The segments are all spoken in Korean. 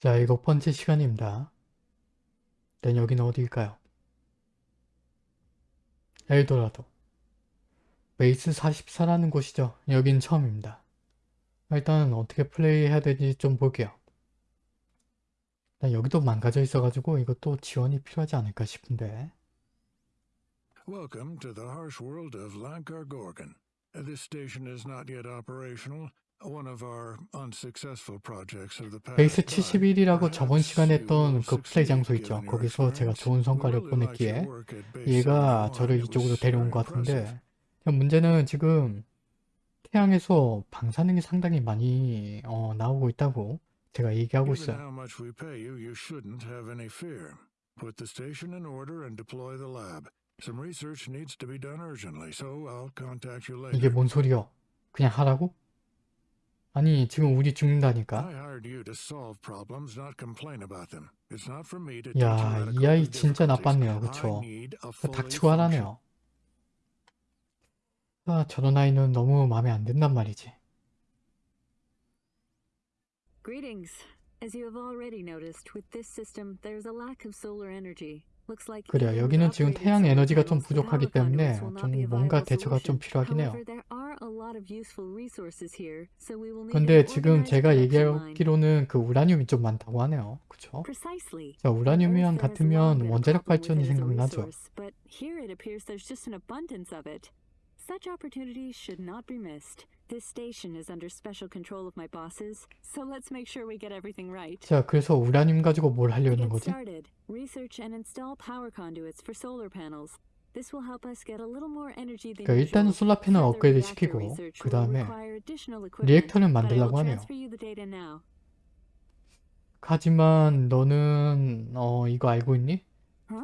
자, 일곱 번째 시간입니다. 일단 여기는 어디일까요? 엘도라도. 베이스 44라는 곳이죠. 여긴 처음입니다. 일단 어떻게 플레이해야 되는지 좀 볼게요. 여기도 망가져 있어가지고 이것도 지원이 필요하지 않을까 싶은데 Welcome to the harsh world of Lankar Gorgon. This station is not yet operational. 베이스 time. 71이라고 저번 시간에 했던 그 플레이 장소 있죠. 거기서 제가. 좋은 성과를 보냈기에 얘가 71. 저를 이쪽으로 데려온 것 같은데. 문제는 지금 태양에서 방사능이 상당히 많이 어, 나오고 있다고 제가 얘기하고 있어요. 이게 뭔 소리여? 그냥 하라고? 아니 지금 우리 죽는다니까. 야, 이 아이 진짜. 나빴네요. 그쵸? 닥치고 하라네요. 아, 저런 아이는 너무 마음에 안 든단 말이지. Greetings. As you have already noticed, with this system, there's a lack of solar energy. 그래요. 여기는 지금 태양 에너지가 좀 부족하기 때문에 좀 뭔가 대처가 좀. 필요하긴 해요. 근데 지금 제가. 얘기하기로는 그 우라늄이 좀 많다고 하네요. 그쵸? 자, 우라늄이랑 같으면 원자력 발전이 생각나죠. Such opportunities should not be missed. This station is under special control of my bosses, so let's make sure we get everything right. 자, 그래서 우라늄 가지고 뭘 하려는 거지? started, research and install power conduits for solar panels. This will help us get a little more energy than 그러니까 usual. 솔라 패널 업그레이드 시키고 그 다음에 will 만들라고 하네요. 하지만 너는 어 이거 알고 있니?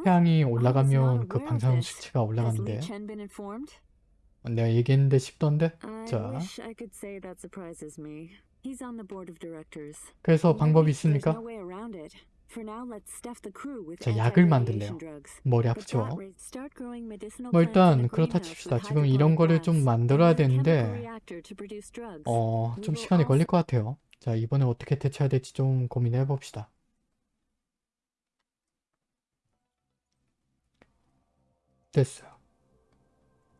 태양이 올라가면 그 방사능. 수치가 올라가는데 내가 얘기했는데 싶던데? 자. 그래서 방법이 있습니까? 자, 약을 만들래요. 머리 아프죠? 뭐 일단 그렇다 칩시다. 지금 이런 거를 좀 만들어야 되는데. 어, 좀 시간이 걸릴 것 같아요. 자, 이번에 어떻게 대처해야 될지 좀 고민해 봅시다. 됐어요.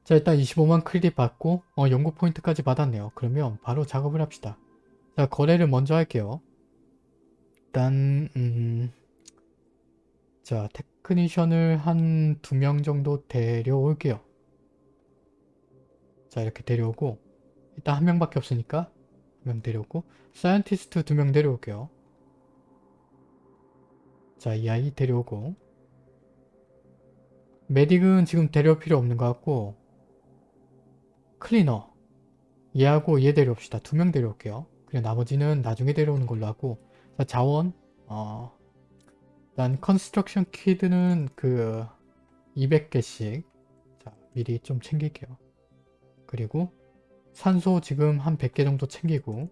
자, 일단 25만 크리딧 받고 어, 연구 포인트까지 받았네요. 그러면 바로 작업을 합시다. 자, 거래를 먼저 할게요. 일단 음, 자, technician을 한 두 명 정도 데려올게요. 자, 이렇게 데려오고 일단 한 명밖에 없으니까 한 명 데려오고 scientist 두 명 데려올게요. 자, 이 아이 데려오고 medic은 지금 데려올 필요 없는 것 같고 클리너 얘하고 얘 데려옵시다. 두 명 데려올게요. 그냥 나머지는 나중에 데려오는 걸로 하고 자, 자원 어 일단 construction kit는 그 200개씩 자 미리 좀 챙길게요. 그리고 산소 지금 한 100개 정도 챙기고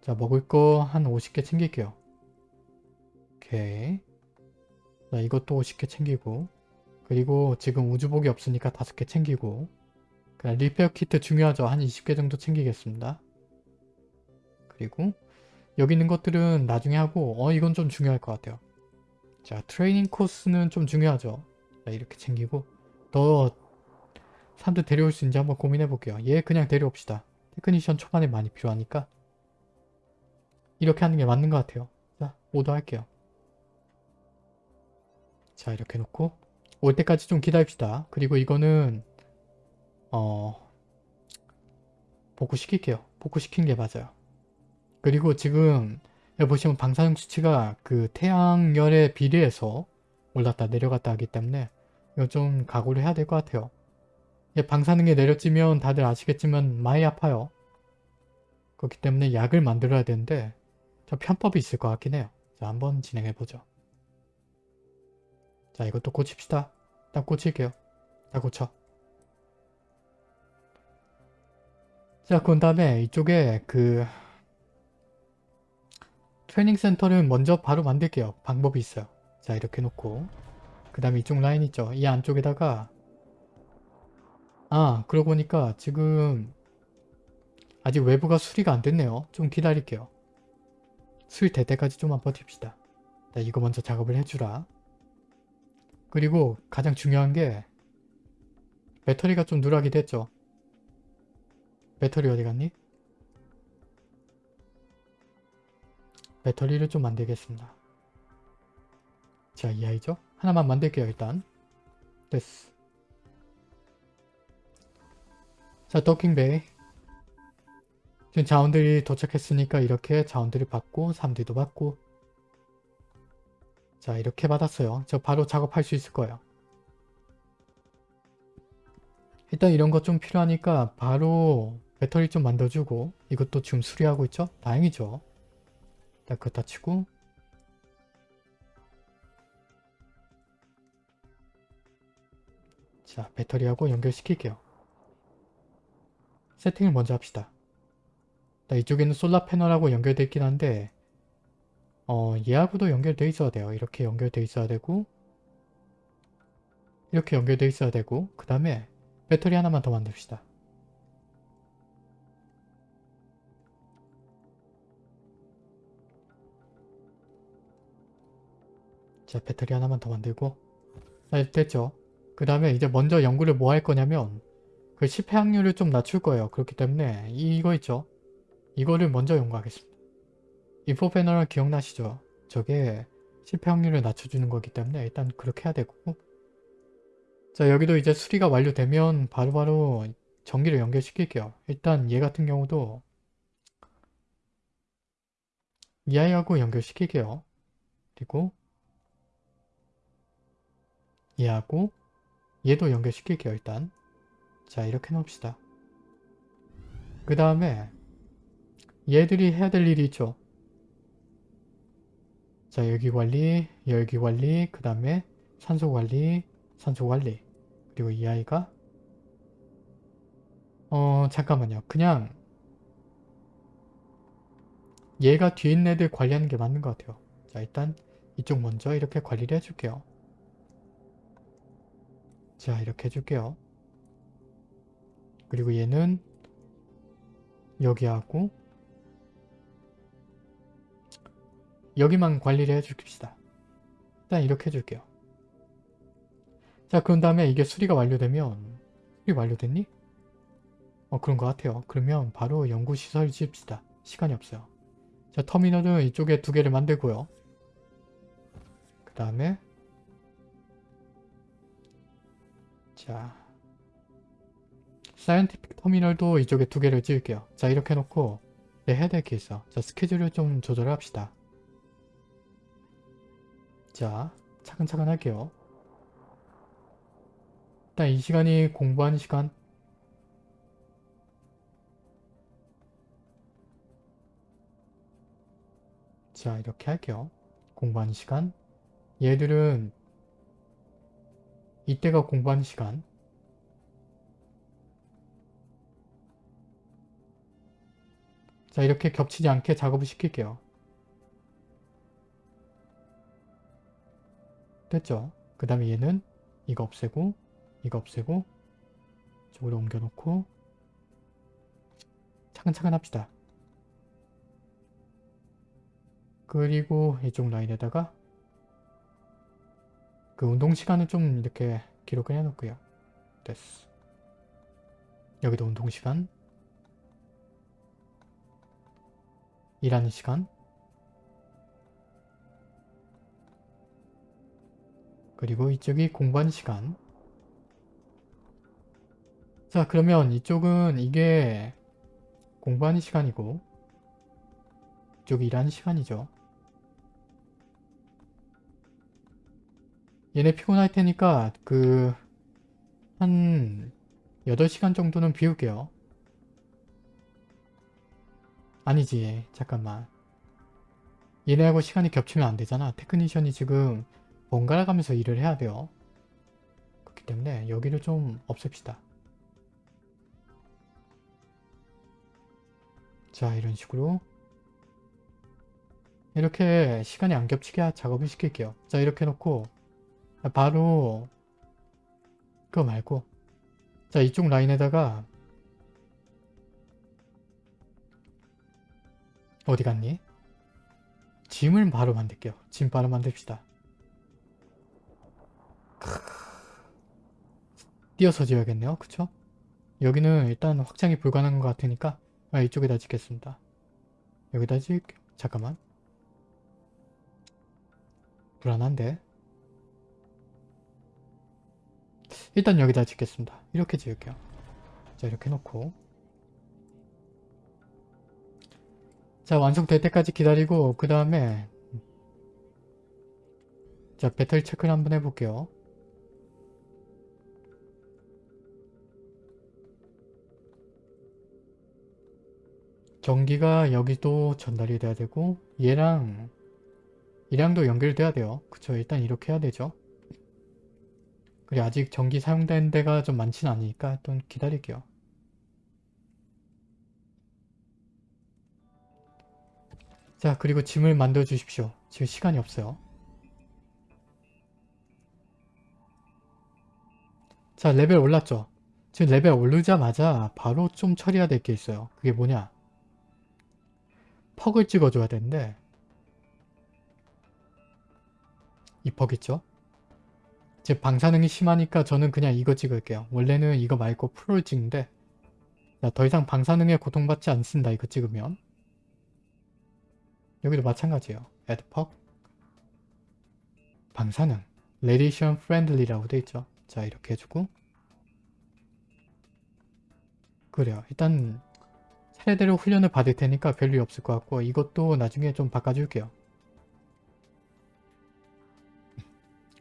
자 먹을 거 한 50개 챙길게요. 오케이 자 이것도 50개 챙기고 그리고 지금 우주복이 없으니까 5개 챙기고 그냥 repair kit 중요하죠. 한 20개 정도 챙기겠습니다. 그리고 여기 있는 것들은 나중에 하고 어 이건 좀 중요할 것 같아요. 자 트레이닝 코스는 좀 중요하죠. 자 이렇게 챙기고 더 사람들 데려올 수 있는지 한번 고민해 볼게요. 얘 그냥 데려옵시다. technician 초반에 많이 필요하니까 이렇게 하는 게 맞는 것 같아요. 자 오더 할게요. 자 이렇게 놓고 올 때까지 좀 기다립시다. 그리고 이거는 어 복구시킬게요. 복구시킨 게 맞아요. 그리고 지금 여기 보시면 방사능 수치가 그 태양열에 비례해서 올랐다 내려갔다 하기 때문에 이거 좀 각오를 해야 될 것 같아요. 예, 방사능에 내려찌면 다들 아시겠지만 많이 아파요. 그렇기 때문에 약을 만들어야 되는데 저 편법이 있을 것 같긴 해요. 자 한번 진행해보죠. 자 이것도 고칩시다. 딱 고칠게요. 다 고쳐. 자, 그 다음에 이쪽에 그 트레이닝 센터를 먼저 바로 만들게요. 방법이 있어요. 자, 이렇게 놓고 그 다음에 이쪽 라인 있죠. 이 안쪽에다가 아, 그러고 보니까 지금 아직 외부가 수리가 안 됐네요. 좀 기다릴게요. 수리 될 때까지 좀만 버팁시다. 자, 이거 먼저 작업을 해주라. 그리고 가장 중요한 게 배터리가 좀 누락이 됐죠. 배터리 어디 갔니? 배터리를 좀 만들겠습니다. 자, 이 아이죠? 하나만 만들게요, 일단. 됐어. 자, 도킹베이. 지금 자원들이 도착했으니까 이렇게 자원들을 받고, 사람들도 받고. 자, 이렇게 받았어요. 저 바로 작업할 수 있을 거예요. 일단 이런 거좀 필요하니까 바로 배터리 좀 만들어주고 이것도 지금 수리하고 있죠? 다행이죠. 일단 그거 다 치고 자 배터리하고 연결시킬게요. 세팅을 먼저 합시다. 자, 이쪽에는 솔라 패널하고 연결되어 있긴 한데 어 얘하고도 연결되어 있어야 돼요. 이렇게 연결되어 있어야 되고 이렇게 연결되어 있어야 되고 그 다음에 배터리 하나만 더 만듭시다. 자 배터리 하나만 더 만들고. 자 됐죠. 그 다음에 이제 먼저 연구를 뭐 할 거냐면 그 실패 확률을 좀 낮출 거예요. 그렇기 때문에 이거 있죠? 이거를 먼저 연구하겠습니다. 인포 패널 기억나시죠? 저게 실패 확률을 낮춰주는 거기 때문에 일단 그렇게 해야 되고. 자 여기도 이제 수리가 완료되면 바로바로 전기를 연결시킬게요. 일단 얘 같은 경우도 이 아이하고 연결시킬게요. 그리고 얘하고 얘도 연결시킬게요 일단. 자 이렇게 놓읍시다. 그 다음에 얘들이 해야 될 일이 있죠. 자 열기 관리 열기 관리 그 다음에 산소 관리 산소 관리. 그리고 이 아이가? 어 잠깐만요. 그냥 얘가 뒤에 있는 애들 관리하는 게 맞는 것 같아요. 자 일단 이쪽 먼저 이렇게 관리를 해줄게요 자 이렇게 해줄게요. 그리고 얘는 여기하고 여기만 관리를 해줍시다. 일단 이렇게 해줄게요. 자 그런 다음에 이게 수리가 완료되면 수리 완료됐니? 어 그런 것 같아요. 그러면 바로 연구시설 지읍시다. 시간이 없어요. 자 터미널은 이쪽에 두 개를 만들고요. 그 다음에 자 사이언티픽 터미널도 이쪽에 두 개를 지을게요. 자 이렇게 해놓고 네, 해야 될 게 있어. 자 스케줄을 좀 조절을 합시다. 자 차근차근 할게요. 일단 이 시간이 공부하는 시간 자 이렇게 할게요. 공부하는 시간 얘들은 이때가 공부하는 시간 자 이렇게 겹치지 않게 작업을 시킬게요. 됐죠? 그 다음에 얘는 이거 없애고 이거 없애고 이쪽으로 옮겨놓고 차근차근 합시다. 그리고 이쪽 라인에다가 그 운동 시간을 좀 이렇게 기록을 해놓고요. 됐어. 여기도 운동 시간. 일하는 시간. 그리고 이쪽이 공부하는 시간. 자 그러면 이쪽은 이게 공부하는 시간이고 이쪽이 일하는 시간이죠. 얘네 피곤할 테니까 그 한 8시간 정도는 비울게요. 아니지 잠깐만 얘네하고 시간이 겹치면 안 되잖아. 테크니션이 지금 번갈아 가면서 일을 해야 돼요. 그렇기 때문에 여기를 좀 없앱시다. 자 이런 식으로 이렇게 시간이 안 겹치게 작업을 시킬게요. 자 이렇게 해놓고 바로 그거 말고 자 이쪽 라인에다가 어디 갔니? 짐을 바로 만들게요. 짐 바로 만듭시다. 띄어서 지어야겠네요. 그쵸? 여기는 일단 확장이 불가능한 것 같으니까 아, 이쪽에다 짓겠습니다. 여기다 짓게요. 잠깐만. 불안한데? 일단 여기다 짓겠습니다. 이렇게 지을게요. 자 이렇게 놓고 자 완성될 때까지 기다리고 그 다음에 자 배터리 체크를 한번 해볼게요. 전기가 여기도 전달이 돼야 되고 얘랑 이랑도 연결돼야 돼요. 그쵸 일단 이렇게 해야 되죠. 그리고 아직 전기 사용된 데가 좀 많진 않으니까 좀 기다릴게요. 자 그리고 짐을 만들어 주십시오. 지금 시간이 없어요. 자 레벨 올랐죠? 지금 레벨 오르자마자 바로 좀 처리해야 될 게 있어요. 그게 뭐냐? perk을 찍어줘야 되는데 이 퍽 있죠? 제 방사능이 심하니까 저는 그냥 이거 찍을게요. 원래는 이거 말고 프로를 찍는데 자, 더 이상 방사능에 고통받지 않습니다. 이거 찍으면 여기도 마찬가지예요. add 퍽 방사능 radiation friendly라고 돼 있죠. 자 이렇게 해주고 그래요. 일단 차례대로 훈련을 받을 테니까 별일 없을 것 같고 이것도 나중에 좀 바꿔줄게요.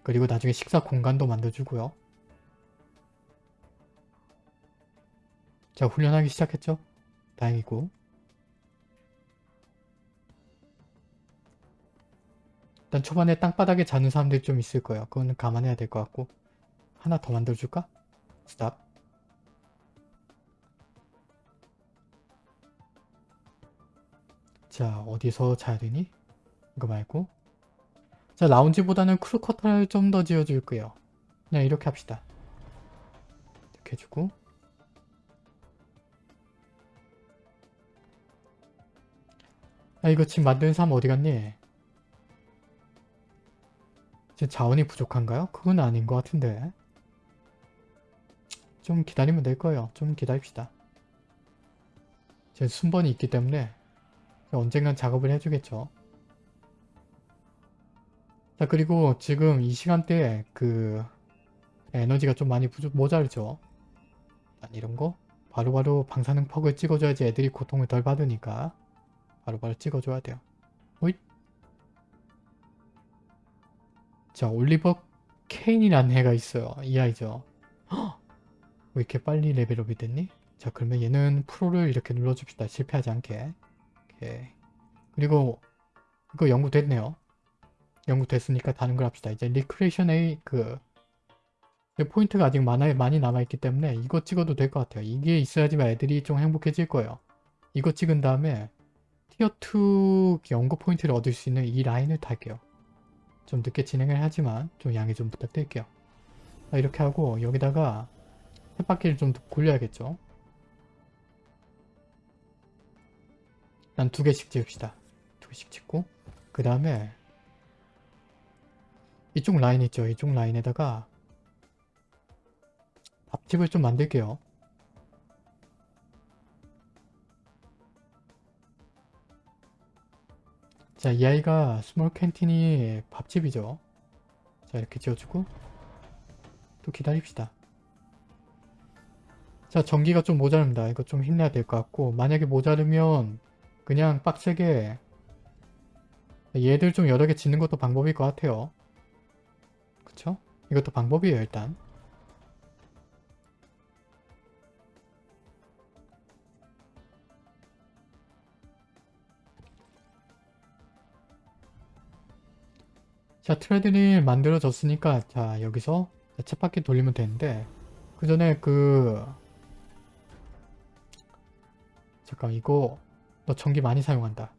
그리고 나중에 식사 공간도 만들어주고요. 자 훈련하기 시작했죠? 다행이고 일단 초반에 땅바닥에 자는 사람들이 좀 있을 거예요. 그거는 감안해야 될 것 같고 하나 더 만들어줄까? 스탑 자 어디서 자야 되니? 이거 말고 자 라운지보다는 크루커터를 좀 더 지어줄 거예요. 그냥 이렇게 합시다. 이렇게 해주고 아 이거 지금 만드는 사람 어디 갔니? 지금 자원이 부족한가요? 그건 아닌 것 같은데 좀 기다리면 될 거예요. 좀 기다립시다. 지금 순번이 있기 때문에 언젠간 작업을 해주겠죠. 자 그리고 지금 이 시간대에 그 에너지가 좀 많이 부족, 모자르죠. 이런 거 바로바로 방사능 퍽을 찍어줘야지 애들이 고통을 덜 받으니까 바로 바로 찍어줘야 돼요. 오잇 자 올리버 케인이라는 애가 있어요. 이 아이죠. 헉! 왜 이렇게 빨리 레벨업이 됐니? 자 그러면 얘는 프로를 이렇게 눌러줍시다. 실패하지 않게. 오케이. 그리고 이거 연구됐네요. 연구 됐으니까 다른 걸 합시다. 이제 recreation A 그 포인트가 아직 많아, 많이 남아있기 때문에 이거 찍어도 될 것 같아요. 이게 있어야지만 애들이 좀 행복해질 거예요. 이거 찍은 다음에 tier 2 연구 포인트를 얻을 수 있는 이 라인을 탈게요. 좀 늦게 진행을 하지만 좀 양해 좀 부탁드릴게요. 자, 이렇게 하고 여기다가 햇바퀴를 좀 굴려야겠죠. 일단 두 개씩 찍읍시다. 두 개씩 찍고 그 다음에 이쪽 라인 있죠. 이쪽 라인에다가 밥집을 좀 만들게요. 자, 이 아이가 small canteen이 밥집이죠. 자, 이렇게 지어주고 또 기다립시다. 자, 전기가 좀 모자릅니다. 이거 좀 힘내야 될 것 같고 만약에 모자르면 그냥 빡세게 얘들 좀 여러 개 짓는 것도 방법일 것 같아요. 그쵸? 이것도 방법이에요, 일단. 자, 트레드를 만들어졌으니까 자, 여기서 쳇바퀴 돌리면 되는데 그 전에 그 잠깐 이거 너 전기 많이 사용한다.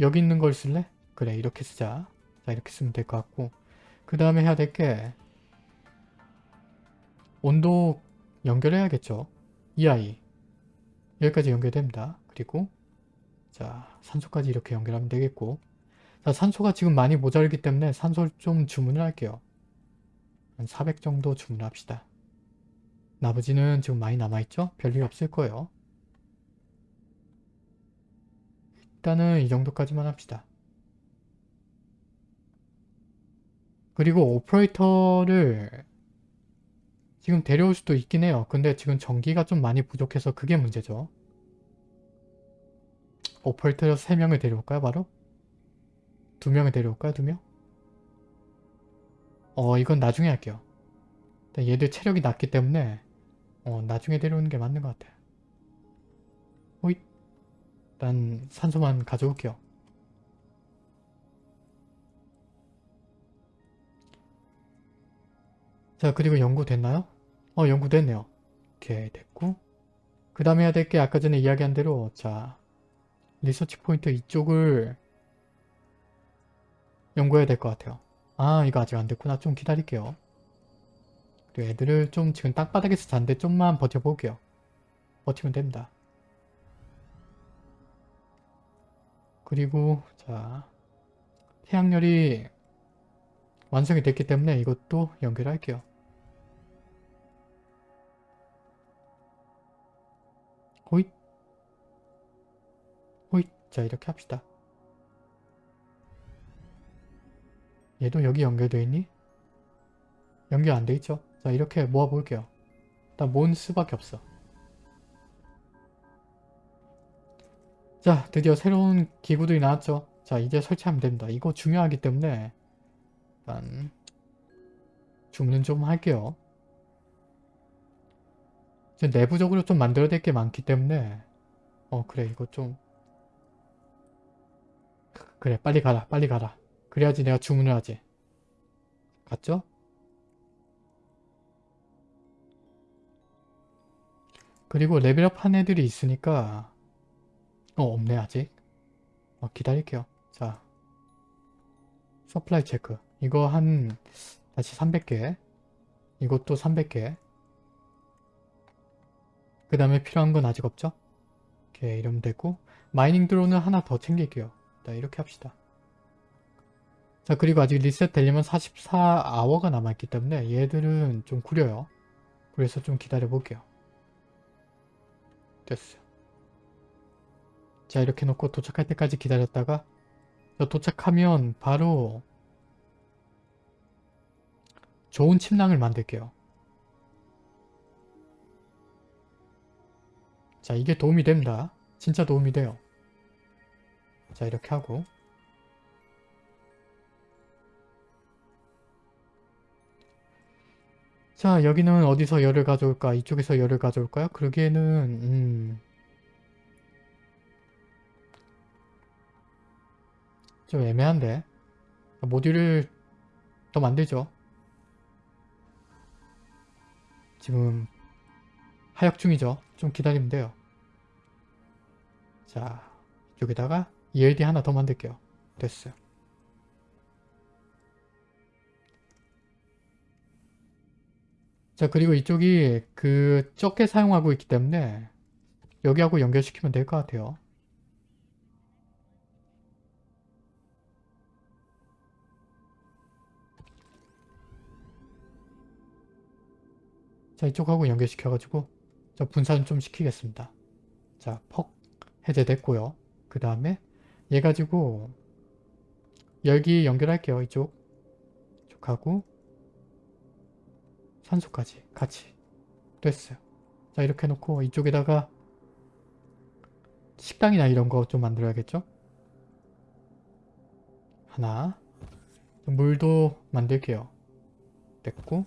여기 있는 걸 쓸래? 그래 이렇게 쓰자. 자 이렇게 쓰면 될 것 같고 그 다음에 해야 될 게 온도 연결해야겠죠. 이 아이 여기까지 연결됩니다. 그리고 자 산소까지 이렇게 연결하면 되겠고 자, 산소가 지금 많이 모자르기 때문에 산소를 좀 주문을 할게요. 한 400 정도 주문합시다. 나머지는 지금 많이 남아있죠? 별일 없을 거예요. 일단은 이 정도까지만 합시다. 그리고 오퍼레이터를 지금 데려올 수도 있긴 해요. 근데 지금 전기가 좀 많이 부족해서 그게 문제죠. 오퍼레이터 3명을 데려올까요? 바로? 2명을 데려올까요? 2명? 어 이건 나중에 할게요. 일단 얘들 체력이 낮기 때문에 어 나중에 데려오는 게 맞는 것 같아요. 호잇 일단 산소만 가져올게요. 자 그리고 연구됐나요? 어 연구됐네요. 오케이 됐고 그 다음에 해야 될 게 아까 전에 이야기한 대로 자 리서치 포인트 이쪽을 연구해야 될 것 같아요. 아 이거 아직 안 됐구나. 좀 기다릴게요. 그리고 애들을 좀 지금 땅바닥에서 잔데 좀만 버텨볼게요. 버티면 됩니다. 그리고 자 태양열이 완성이 됐기 때문에 이것도 연결할게요. 자 이렇게 합시다. 얘도 여기 연결되어 있니? 연결 안 돼 있죠? 자 이렇게 모아 볼게요. 일단 모은 수밖에 없어. 자 드디어 새로운 기구들이 나왔죠. 자 이제 설치하면 됩니다. 이거 중요하기 때문에 일단 주문은 좀 할게요. 이제 내부적으로 좀 만들어야 될 게 많기 때문에 어 그래 이거 좀 그래 빨리 가라 빨리 가라. 그래야지 내가 주문을 하지. 갔죠? 그리고 레벨업 한 애들이 있으니까 어 없네 아직. 어, 기다릴게요. 자. supply check. 이거 한 다시 300개. 이것도 300개. 그 다음에 필요한 건 아직 없죠? 이렇게 이러면 되고. 마이닝 드론은 하나 더 챙길게요 자 이렇게 합시다. 자 그리고 아직 리셋 되려면 44아워가 남아있기 때문에 얘들은 좀 구려요. 그래서 좀 기다려 볼게요. 됐어요. 자 이렇게 놓고 도착할 때까지 기다렸다가 도착하면 바로 좋은 침낭을 만들게요. 자 이게 도움이 됩니다. 진짜 도움이 돼요 자 이렇게 하고. 자 여기는 어디서 열을 가져올까? 이쪽에서 열을 가져올까요? 그러기에는 음... 좀 애매한데. 모듈을 더 만들죠. 지금 하역 중이죠. 좀 기다리면 돼요. 자 이쪽에다가 ELD 하나 더 만들게요. 됐어요. 자 그리고 이쪽이 그 적게 사용하고 있기 때문에 여기하고 연결시키면 될 것 같아요. 자 이쪽하고 연결시켜가지고 저 분산 좀 시키겠습니다. 자 퍽 해제됐고요. 그 다음에 얘 가지고 열기 연결할게요 이쪽. 이쪽하고. 산소까지 같이. 됐어요. 자 이렇게 해놓고 이쪽에다가 식당이나 이런 거 좀 만들어야겠죠? 하나. 물도 만들게요. 됐고.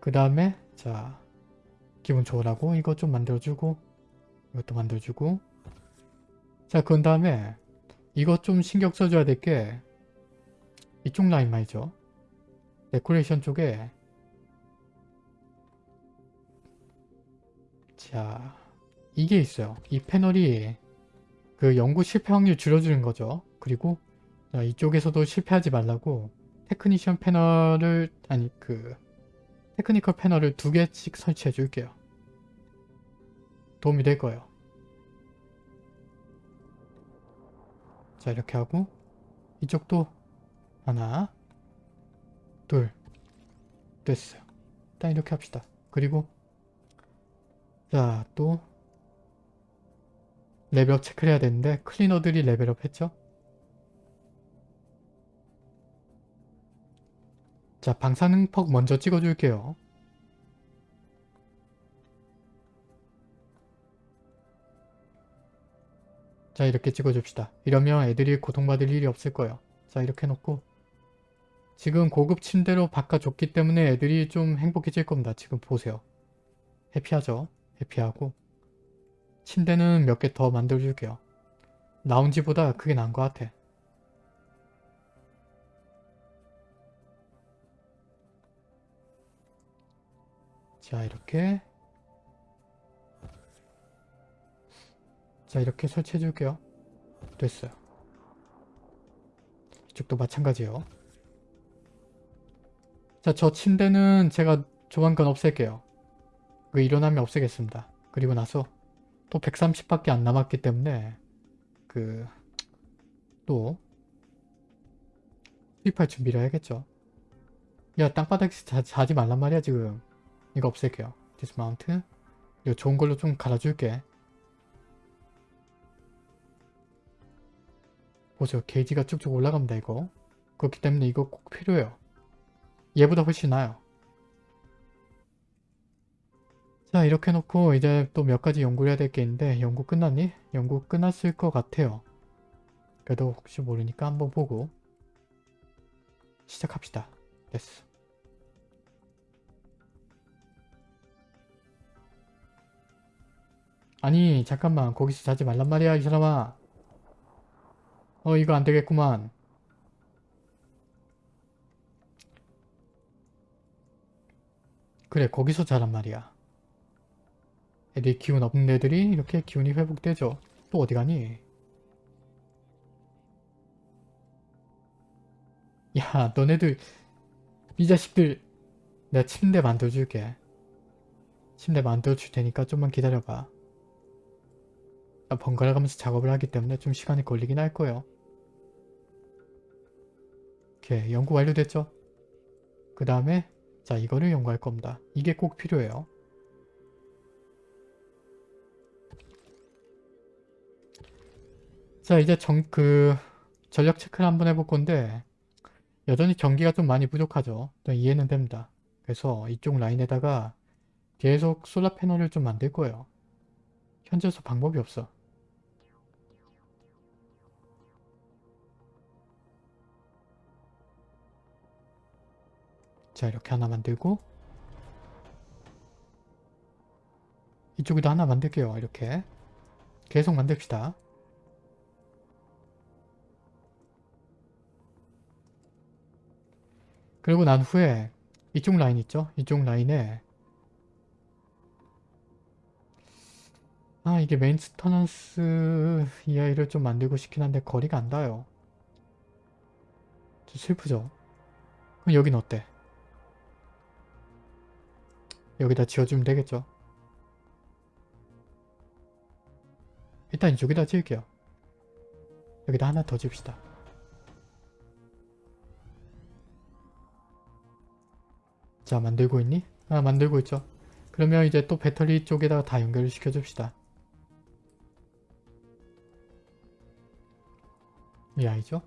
그 다음에 자 기분 좋으라고 이거 좀 만들어주고 이것도 만들어주고 자 그런 다음에 이거 좀 신경 써줘야 될 게 이쪽 라인 말이죠 데코레이션 쪽에 자 이게 있어요 이 패널이 그 연구 실패 확률 줄여주는 거죠 그리고 자, 이쪽에서도 실패하지 말라고 technician 패널을 아니 그 technical 패널을 두 개씩 설치해 줄게요. 도움이 될 거예요. 자 이렇게 하고 이쪽도 하나 둘 됐어요. 일단 이렇게 합시다. 그리고 자 또 레벨업 체크를 해야 되는데 클리너들이 레벨업 했죠? 자 방사능퍽 먼저 찍어줄게요. 자 이렇게 찍어줍시다. 이러면 애들이 고통받을 일이 없을 거예요. 자 이렇게 해놓고 지금 고급 침대로 바꿔줬기 때문에 애들이 좀 행복해질 겁니다. 지금 보세요. 해피하죠? 해피하고 침대는 몇 개 더 만들어줄게요. 라운지보다 그게 나은 것 같아. 자 이렇게 자 이렇게 설치해 줄게요. 됐어요. 이쪽도 마찬가지예요. 자, 저 침대는 제가 조만간 없앨게요. 그 일어나면 없애겠습니다. 그리고 나서 또 130밖에 안 남았기 때문에 그 또 수입할 준비를 해야겠죠. 야, 땅바닥에서 자, 자지 말란 말이야, 지금. 이거 없앨게요. dismount. 이거 좋은 걸로 좀 갈아줄게. 보세요. 게이지가 쭉쭉 올라갑니다, 이거. 그렇기 때문에 이거 꼭 필요해요. 얘보다 훨씬 나아요. 자 이렇게 놓고 이제 또 몇 가지 연구를 해야 될 게 있는데 연구 끝났니? 연구 끝났을 것 같아요. 그래도 혹시 모르니까 한번 보고 시작합시다. 됐어. 아니 잠깐만 거기서 자지 말란 말이야 이 사람아. 어 이거 안 되겠구만. 그래 거기서 자란 말이야. 애들이 기운 없는 애들이 이렇게 기운이 회복되죠. 또 어디 가니? 야 너네들 이 자식들 내가 침대 만들어줄게. 침대 만들어줄 테니까 좀만 기다려봐. 나 번갈아 가면서 작업을 하기 때문에 좀 시간이 걸리긴 할 거예요. 오케이 연구 완료됐죠? 그 다음에 자 이거를 연구할 겁니다. 이게 꼭 필요해요. 자 이제 정, 그 전력 체크를 한번 해볼 건데 여전히 전기가 좀 많이 부족하죠. 또 이해는 됩니다. 그래서 이쪽 라인에다가 계속 솔라 패널을 좀 만들 거예요. 현재서 방법이 없어. 자 이렇게 하나 만들고 이쪽에도 하나 만들게요. 이렇게 계속 만듭시다. 그리고 난 후에 이쪽 라인 있죠? 이쪽 라인에 아 이게 maintenance EI를 좀 만들고 싶긴 한데 거리가 안 닿아요. 좀 슬프죠? 그럼 여긴 어때? 여기다 지어주면 되겠죠? 일단 이쪽에다 지을게요. 여기다 하나 더 지읍시다. 자 만들고 있니? 아 만들고 있죠. 그러면 이제 또 배터리 쪽에다가 다 연결을 시켜줍시다. 이 아이죠?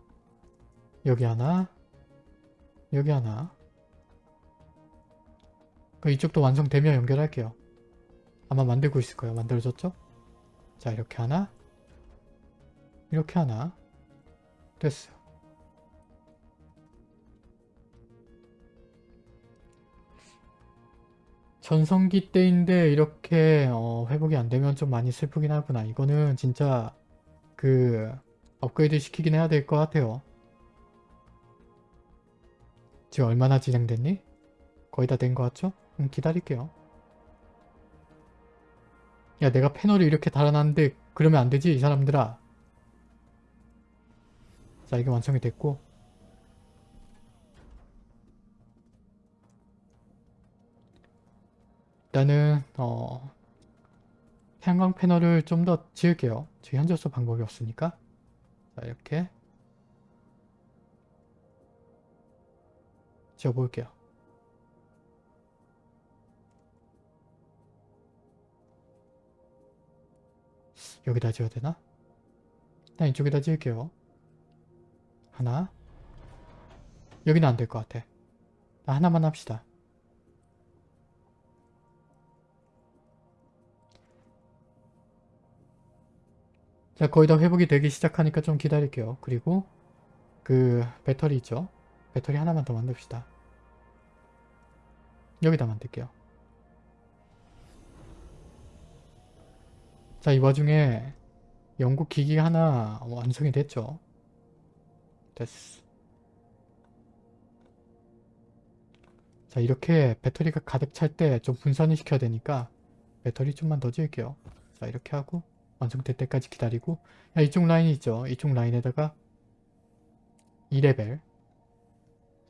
여기 하나 여기 하나 그 이쪽도 완성되면 연결할게요. 아마 만들고 있을 거예요. 만들어졌죠? 자 이렇게 하나 이렇게 하나 됐어. 전성기 때인데 이렇게 어, 회복이 안 되면 좀 많이 슬프긴 하구나. 이거는 진짜 그 업그레이드 시키긴 해야 될 것 같아요. 지금 얼마나 진행됐니? 거의 다 된 것 같죠? 음, 기다릴게요. 야 내가 패널을 이렇게 달아놨는데 그러면 안 되지 이 사람들아. 자 이게 완성이 됐고 일단은 어 태양광 패널을 좀 더 지을게요. 지금 현재로서 방법이 없으니까 자자 이렇게 지어볼게요. 여기다 지어야 되나? 일단 이쪽에다 지을게요. 하나. 여기는 안 될 것 같아. 나 하나만 합시다. 자, 거의 다 회복이 되기 시작하니까 좀 기다릴게요. 그리고 그 배터리 있죠? 배터리 하나만 더 만듭시다. 여기다 만들게요. 자, 이 와중에 영국 기기가 하나 완성이 됐죠. 됐어. 자, 이렇게 배터리가 가득 찰 때 좀 분산을 시켜야 되니까 배터리 좀만 더 지을게요. 자, 이렇게 하고 완성될 때까지 기다리고 야, 이쪽 라인이 있죠. 이쪽 라인에다가 2레벨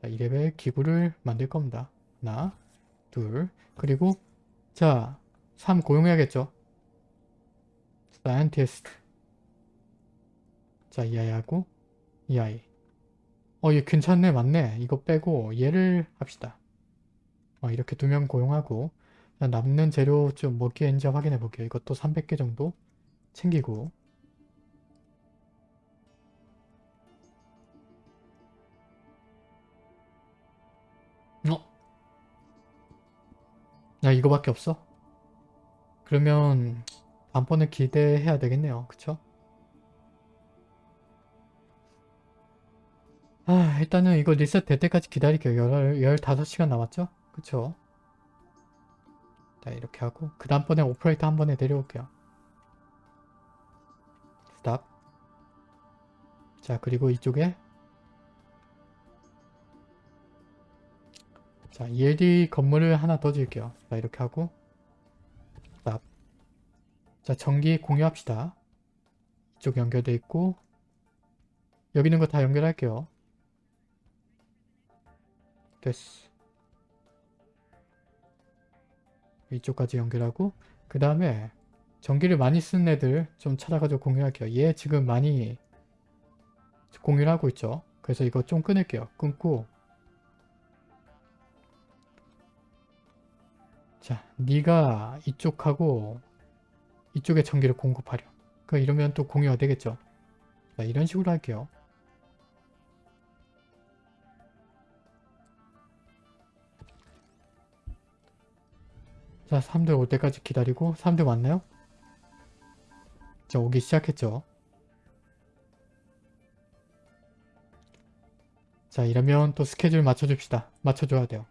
자, 2레벨 기구를 만들 겁니다. 하나, 둘, 그리고 자, 3 고용해야겠죠. scientist 자, 이 아이하고 이 아이 어, 얘 괜찮네. 맞네. 이거 빼고 얘를 합시다. 어, 이렇게 두 명 고용하고 자, 남는 재료 좀몇 개인지 확인해 볼게요. 이것도 300개 정도 챙기고 어? 야 이거밖에 없어? 그러면 다음번에 기대해야 되겠네요. 그쵸? 아 일단은 이거 리셋 될 때까지 기다릴게요. 15시간 남았죠? 그쵸? 자 이렇게 하고 그 다음번에 오퍼레이터 한 번에 내려올게요. stop 자 그리고 이쪽에 자 ELD 건물을 하나 더 지을게요. 자 이렇게 하고 자 전기 공유합시다. 이쪽 연결돼 있고 여기 있는 거 다 연결할게요. 됐어. 이쪽까지 연결하고 그 다음에 전기를 많이 쓰는 애들 좀 찾아가지고 공유할게요. 얘 지금 많이 공유를 하고 있죠. 그래서 이거 좀 끊을게요. 끊고 자, 네가 이쪽하고 이쪽에 전기를 공급하려. 그 이러면 또 공유가 되겠죠. 자, 이런 식으로 할게요. 자, 사람들 올 때까지 기다리고 사람들 왔나요? 자, 오기 시작했죠. 자, 이러면 또 스케줄 맞춰줍시다. 맞춰줘야 돼요.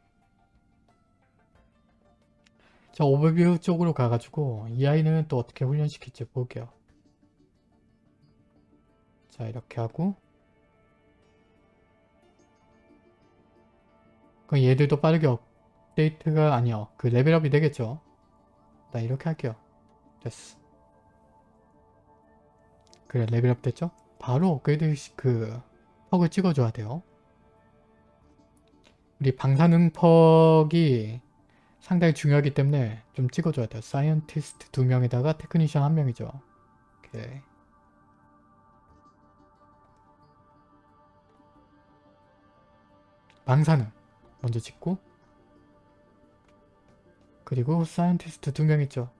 자, 오버뷰 쪽으로 가가지고 이 아이는 또 어떻게 훈련시킬지 볼게요. 자, 이렇게 하고 그럼 얘들도 빠르게 업데이트가 아니요. 그 레벨업이 되겠죠. 나 이렇게 할게요. 됐어. 그래 레벨업 됐죠? 바로 업그레이드 그 perk을 찍어줘야 돼요. 우리 방사능 perk이 상당히 중요하기 때문에 좀 찍어줘야 돼요. scientist 두 명에다가 technician 한 명이죠. 오케이. 방사능 먼저 찍고 그리고 scientist 두 명 있죠.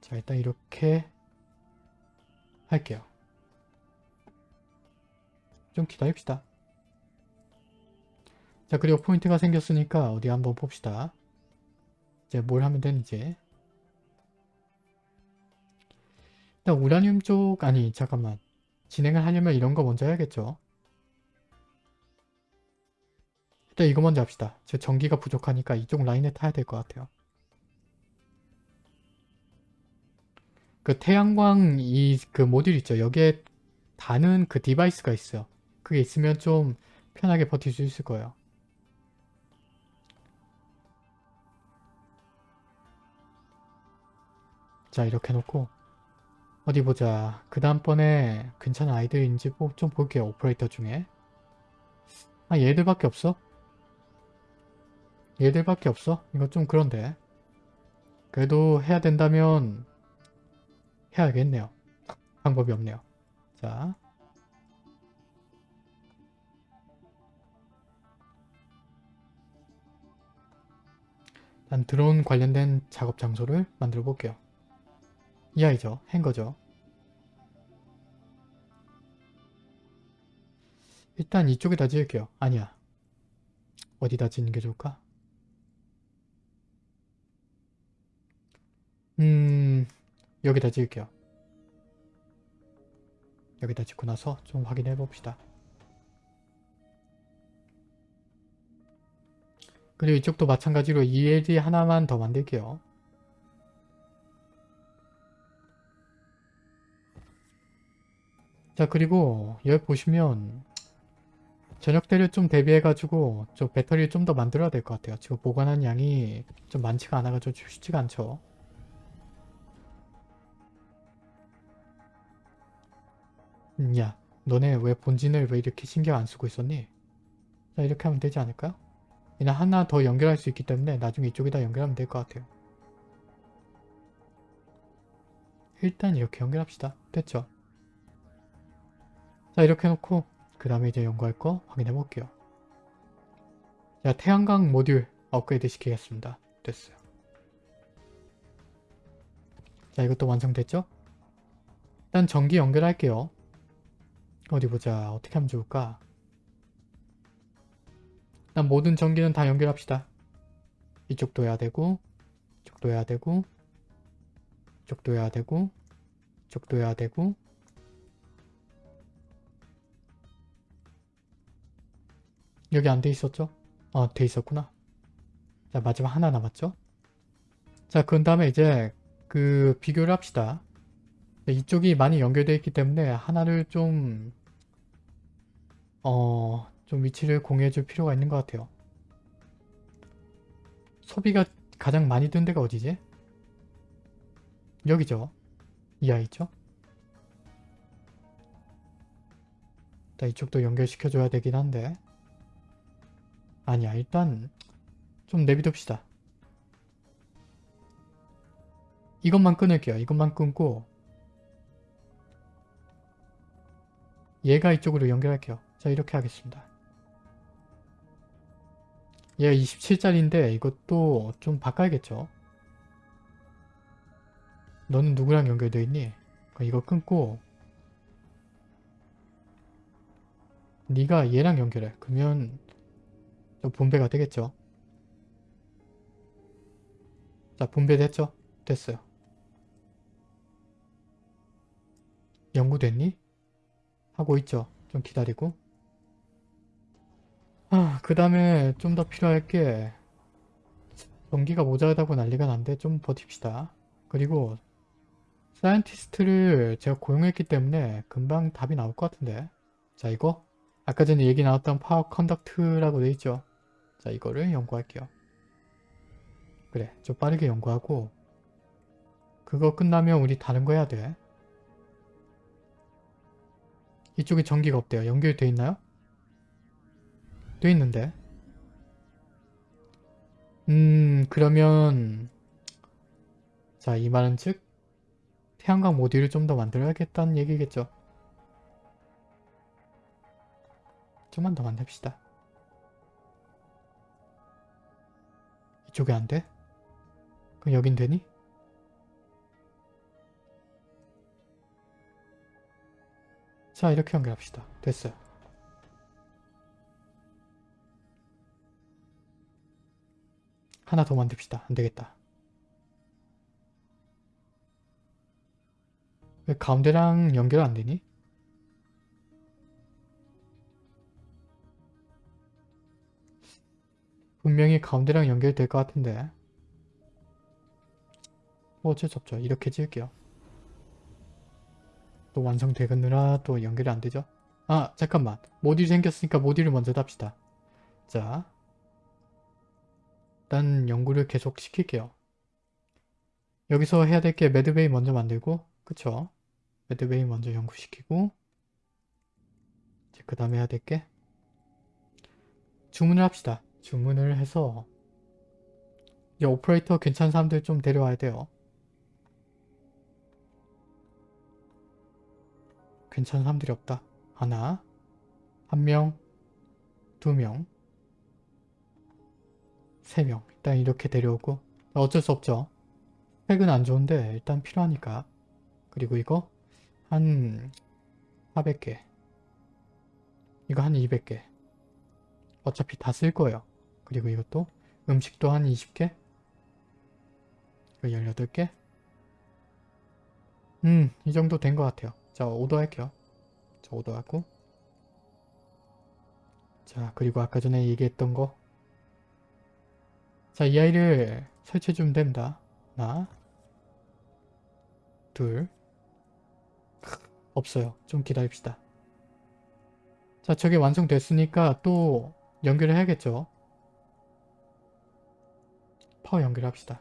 자 일단 이렇게 할게요. 좀 기다립시다. 자 그리고 포인트가 생겼으니까 어디 한번 봅시다. 이제 뭘 하면 되는지 일단 우라늄 쪽 아니 잠깐만 진행을 하려면 이런 거 먼저 해야겠죠. 일단 이거 먼저 합시다. 제 전기가 부족하니까 이쪽 라인에 타야 될 것 같아요. 그 태양광 이 그 모듈 있죠. 여기에 다는 그 device가 있어요. 그게 있으면 좀 편하게 버틸 수 있을 거예요. 자 이렇게 놓고 어디 보자. 그 다음번에 괜찮은 아이들인지 뭐좀 볼게요. 오퍼레이터 중에. 아 얘들밖에 없어? 얘들밖에 없어? 이거 좀 그런데. 그래도 해야 된다면 해야겠네요. 방법이 없네요. 자. 난 드론 관련된 작업 장소를 만들어 볼게요. 이 아이죠. 행거죠. 일단 이쪽에다 지을게요. 아니야. 어디다 짓는 게 좋을까? 음... 여기다 지을게요. 여기다 짓고 나서 좀 확인해 봅시다. 그리고 이쪽도 마찬가지로 ELD 하나만 더 만들게요. 자 그리고 여기 보시면 저녁 때를 좀 대비해 가지고 저 배터리를 좀 더 만들어야 될 것 같아요. 지금 보관한 양이 좀 많지가 않아 가지고 쉽지가 않죠. 음, 야 너네 왜 본진을 왜 이렇게 신경 안 쓰고 있었니? 자 이렇게 하면 되지 않을까요? 그냥 하나 더 연결할 수 있기 때문에 나중에 이쪽에다 연결하면 될 것 같아요. 일단 이렇게 연결합시다. 됐죠? 자 이렇게 해놓고 그 다음에 이제 연구할 거 확인해 볼게요. 자 태양광 모듈 업그레이드 시키겠습니다. 됐어요. 자 이것도 완성됐죠? 일단 전기 연결할게요. 어디 보자. 어떻게 하면 좋을까? 일단 모든 전기는 다 연결합시다. 이쪽도 해야 되고 이쪽도 해야 되고 이쪽도 해야 되고 이쪽도 해야 되고 여기 안 돼 있었죠? 어, 돼 있었구나. 자, 마지막 하나 남았죠? 자, 그 다음에 이제 그 비교를 합시다. 네, 이쪽이 많이 연결되어 있기 때문에 하나를 좀 어... 좀 위치를 공유해 줄 필요가 있는 것 같아요. 소비가 가장 많이 든 데가 어디지? 여기죠. 이 아이죠. 자, 이쪽도 연결시켜줘야 되긴 한데 아니야 일단 좀 내비둡시다. 이것만 끊을게요. 이것만 끊고 얘가 이쪽으로 연결할게요. 자 이렇게 하겠습니다. 얘가 27짜리인데 이것도 좀 바꿔야겠죠. 너는 누구랑 연결되어 있니? 이거 끊고 네가 얘랑 연결해. 그러면 좀 분배가 되겠죠. 자 분배 됐죠? 됐어요. 연구됐니? 하고 있죠. 좀 기다리고 아, 그 다음에 좀 더 필요할 게 전기가 모자라다고 난리가 난데 좀 버팁시다. 그리고 scientist를 제가 고용했기 때문에 금방 답이 나올 것 같은데 자 이거 아까 전에 얘기 나왔던 power conduct라고 돼 있죠. 자 이거를 연구할게요. 그래 좀 빠르게 연구하고 그거 끝나면 우리 다른 거 해야 돼. 이쪽에 전기가 없대요. 연결돼 있나요? 돼 있는데. 음 그러면 자 이 말은 즉 태양광 모듈을 좀 더 만들어야겠다는 얘기겠죠. 좀만 더 만듭시다. 이쪽에 안 돼? 그럼 여긴 되니? 자 이렇게 연결합시다. 됐어요. 하나 더 만듭시다. 안되겠다. 왜 가운데랑 연결 안되니? 분명히 가운데랑 연결될 것 같은데 뭐 어쩔 수 없죠. 이렇게 지을게요. 또 완성되느라 또 연결이 안 되죠? 아 잠깐만 모듈이 생겼으니까 모듈을 먼저 답시다. 자 일단 연구를 계속 시킬게요. 여기서 해야 될 게 매드베이 먼저 만들고 그쵸? 매드베이 먼저 연구시키고 그 다음에 해야 될 게 주문을 합시다. 주문을 해서 이 오퍼레이터 괜찮은 사람들 좀 데려와야 돼요. 괜찮은 사람들이 없다. 하나, 한 명, 두 명, 세 명. 일단 이렇게 데려오고 어쩔 수 없죠. 팩은 안 좋은데 일단 필요하니까. 그리고 이거 한 400개. 이거 한 200개. 어차피 다 쓸 거예요. 그리고 이것도 음식도 한 20개. 이거 18개. 음, 이 정도 된 것 같아요. 자, 오더 할게요. 자, 오더 하고. 자, 그리고 아까 전에 얘기했던 거. 자, 이 아이를 설치해 주면 됩니다. 하나, 둘, 없어요. 좀 기다립시다. 자, 저게 완성됐으니까 또 연결을 해야겠죠. 파워 연결합시다.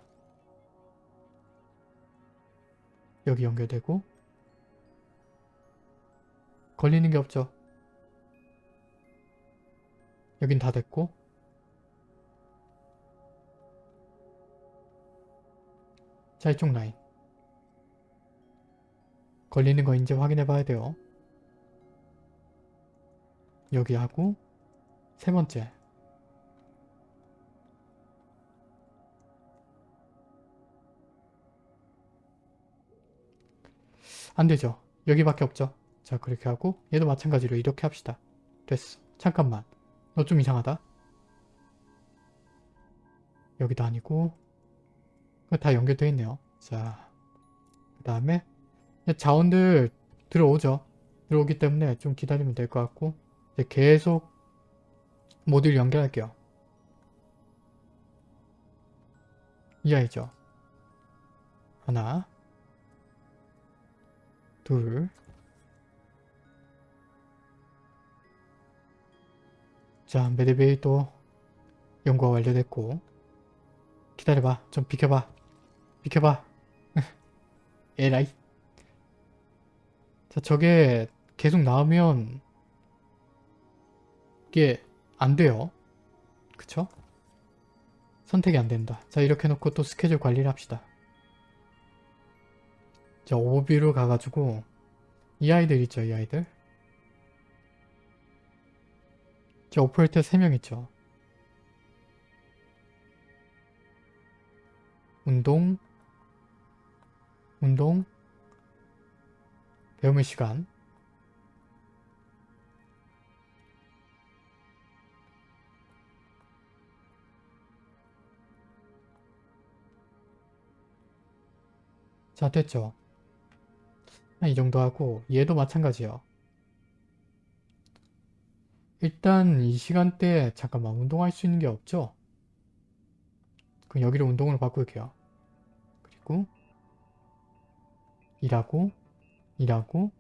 여기 연결되고 걸리는 게 없죠. 여긴 다 됐고 자 이쪽 라인 걸리는 거 이제 확인해 봐야 돼요. 여기 하고 세 번째 안되죠. 여기밖에 없죠. 자 그렇게 하고 얘도 마찬가지로 이렇게 합시다. 됐어. 잠깐만. 너 좀 이상하다. 여기도 아니고 다 연결되어 있네요. 자, 그 다음에 자원들 들어오죠. 들어오기 때문에 좀 기다리면 될 것 같고 이제 계속 모듈 연결할게요. 이 아이죠. 하나 둘 자, 메데베이도 연구가 완료됐고 기다려봐. 좀 비켜봐. 비켜봐. 에라이. 자, 저게 계속 나오면 이게 안 돼요. 그쵸? 선택이 안 된다. 자, 이렇게 놓고 또 스케줄 관리를 합시다. 자, 오버뷰로 가가지고 이 아이들 있죠, 이 아이들. 자, 오퍼레이터 3명 있죠. 운동, 운동, 배움의 시간, 자 됐죠 이 정도 하고 얘도 마찬가지요. 일단 이 시간대에 잠깐만 운동할 수 있는 게 없죠? 그럼 여기를 운동으로 바꿀게요. 그리고 일하고 일하고.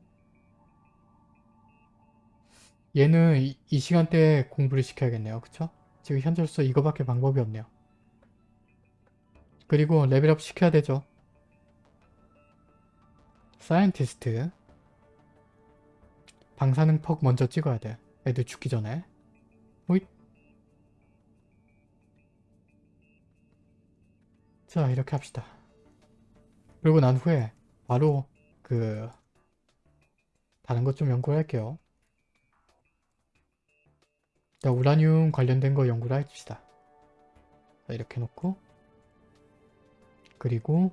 얘는 이, 이 시간대에 공부를 시켜야겠네요. 그쵸? 지금 현재로서 이거밖에 방법이 없네요. 그리고 level up 시켜야 되죠 scientist 방사능 퍽 먼저 찍어야 돼. 애들 죽기 전에. 호잇. 자 이렇게 합시다. 그리고 난 후에 바로 그 다른 것 좀 연구를 할게요. 자 우라늄 관련된 거 연구를 합시다. 자 이렇게 놓고 그리고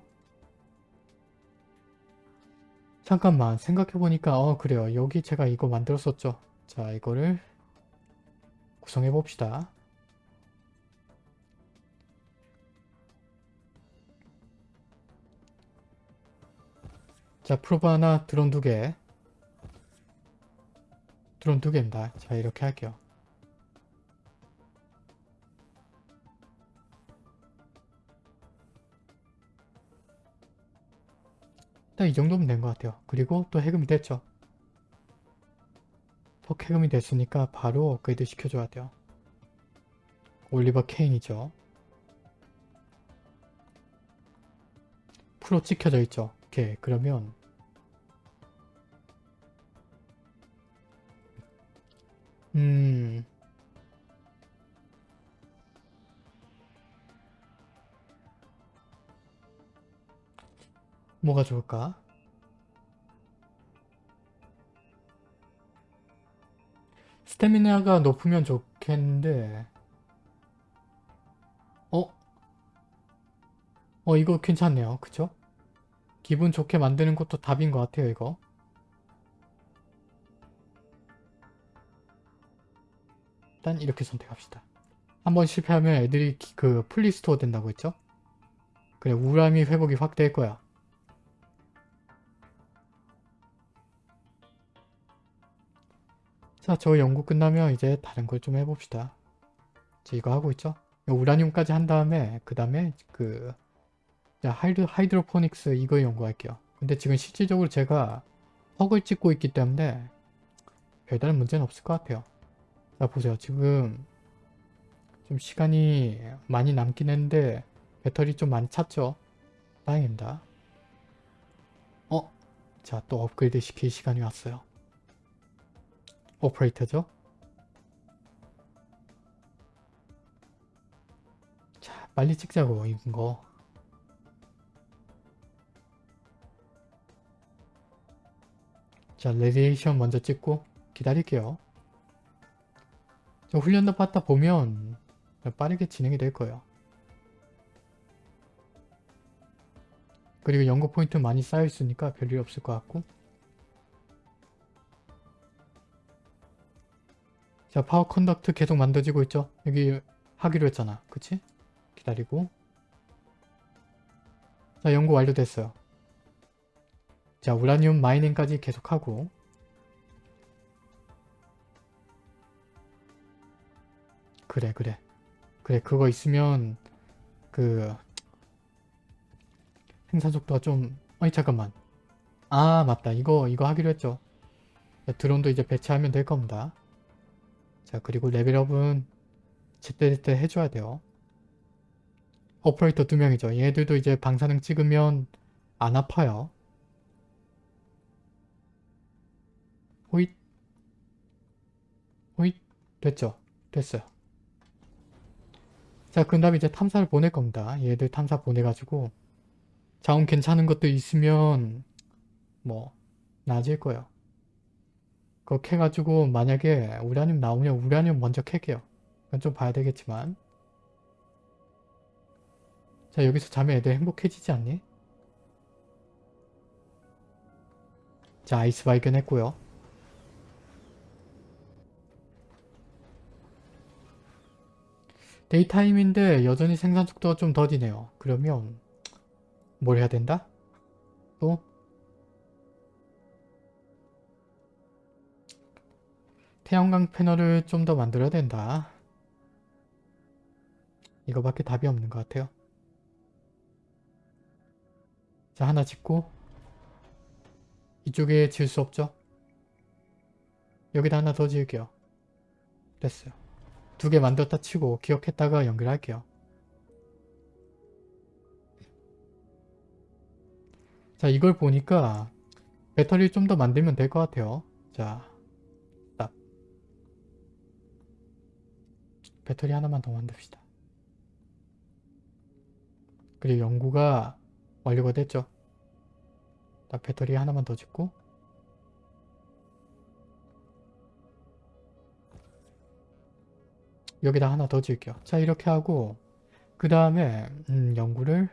잠깐만 생각해보니까 어 그래요. 여기 제가 이거 만들었었죠. 자 이거를 구성해 봅시다. 자 프로브 하나 드론 두개. 드론 두 개입니다. 자 이렇게 할게요 일단 이 정도면 된 것 같아요. 그리고 또 해금이 됐죠. 또 해금이 됐으니까 바로 업그레이드 시켜줘야 돼요. 올리버 케인이죠. 프로 찍혀져 있죠. 오케이 그러면 음 뭐가 좋을까? 스태미나가 높으면 좋겠는데 어? 어 이거 괜찮네요. 그쵸? 기분 좋게 만드는 것도 답인 것 같아요 이거. 일단 이렇게 선택합시다. 한번 실패하면 애들이 기- 그 플리스토어 된다고 했죠? 그래 우람이 회복이 확 될 거야. 자, 저 연구 끝나면 이제 다른 걸 좀 해봅시다. 저 이거 하고 있죠? 이 우라늄까지 한 다음에 그 다음에 그 자, hydro, hydroponics 이거 연구할게요. 근데 지금 실질적으로 제가 턱을 찍고 있기 때문에 별다른 문제는 없을 것 같아요. 자, 보세요. 지금 좀 시간이 많이 남긴 했는데 배터리 좀 많이 찼죠? 다행입니다. 어? 자, 또 업그레이드 시킬 시간이 왔어요. 오퍼레이터죠. 자, 빨리 찍자고, 이거. 자, radiation 먼저 찍고 기다릴게요. 저 훈련도 받다 보면 빠르게 진행이 될 거예요. 그리고 연구 포인트 많이 쌓여 있으니까 별일 없을 것 같고 자 power conduit 계속 만들어지고 있죠? 여기 하기로 했잖아. 그치? 기다리고. 자 연구 완료됐어요. 자 우라늄 마이닝까지 계속하고. 그래 그래. 그래 그거 있으면 그 생산 속도가 좀 아니 잠깐만. 아 맞다. 이거 이거 하기로 했죠. 자, 드론도 이제 배치하면 될 겁니다 자 그리고 레벨업은 제때제때 해줘야 돼요. 오퍼레이터 두 명이죠. 얘들도 이제 방사능 찍으면 안 아파요. 호잇. 호잇. 됐죠? 됐어요. 자 그 다음에 이제 탐사를 보낼 겁니다. 얘들 탐사 보내가지고. 자원 괜찮은 것도 있으면 뭐 나아질 거예요. 그거 캐가지고 만약에 우라늄 나오면 우라늄 먼저 캘게요. 그건 좀 봐야 되겠지만 자 여기서 자면 애들 행복해지지 않니? 자 아이스 발견했고요. 데이타임인데 여전히 생산 속도가 좀 더디네요. 그러면 뭘 해야 된다? 또? 태양광 패널을 좀 더 만들어야 된다. 이거밖에 답이 없는 것 같아요. 자 하나 짓고 이쪽에 지을 수 없죠? 여기다 하나 더 지을게요. 됐어요. 두 개 만들었다 치고 기억했다가 연결할게요. 자 이걸 보니까 배터리 좀 더 만들면 될 것 같아요 자 배터리 하나만 더 만듭시다. 그리고 연구가 완료가 됐죠. 딱 배터리 하나만 더 짓고. 여기다 하나 더 지을게요. 자 이렇게 하고 그 다음에 음, 연구를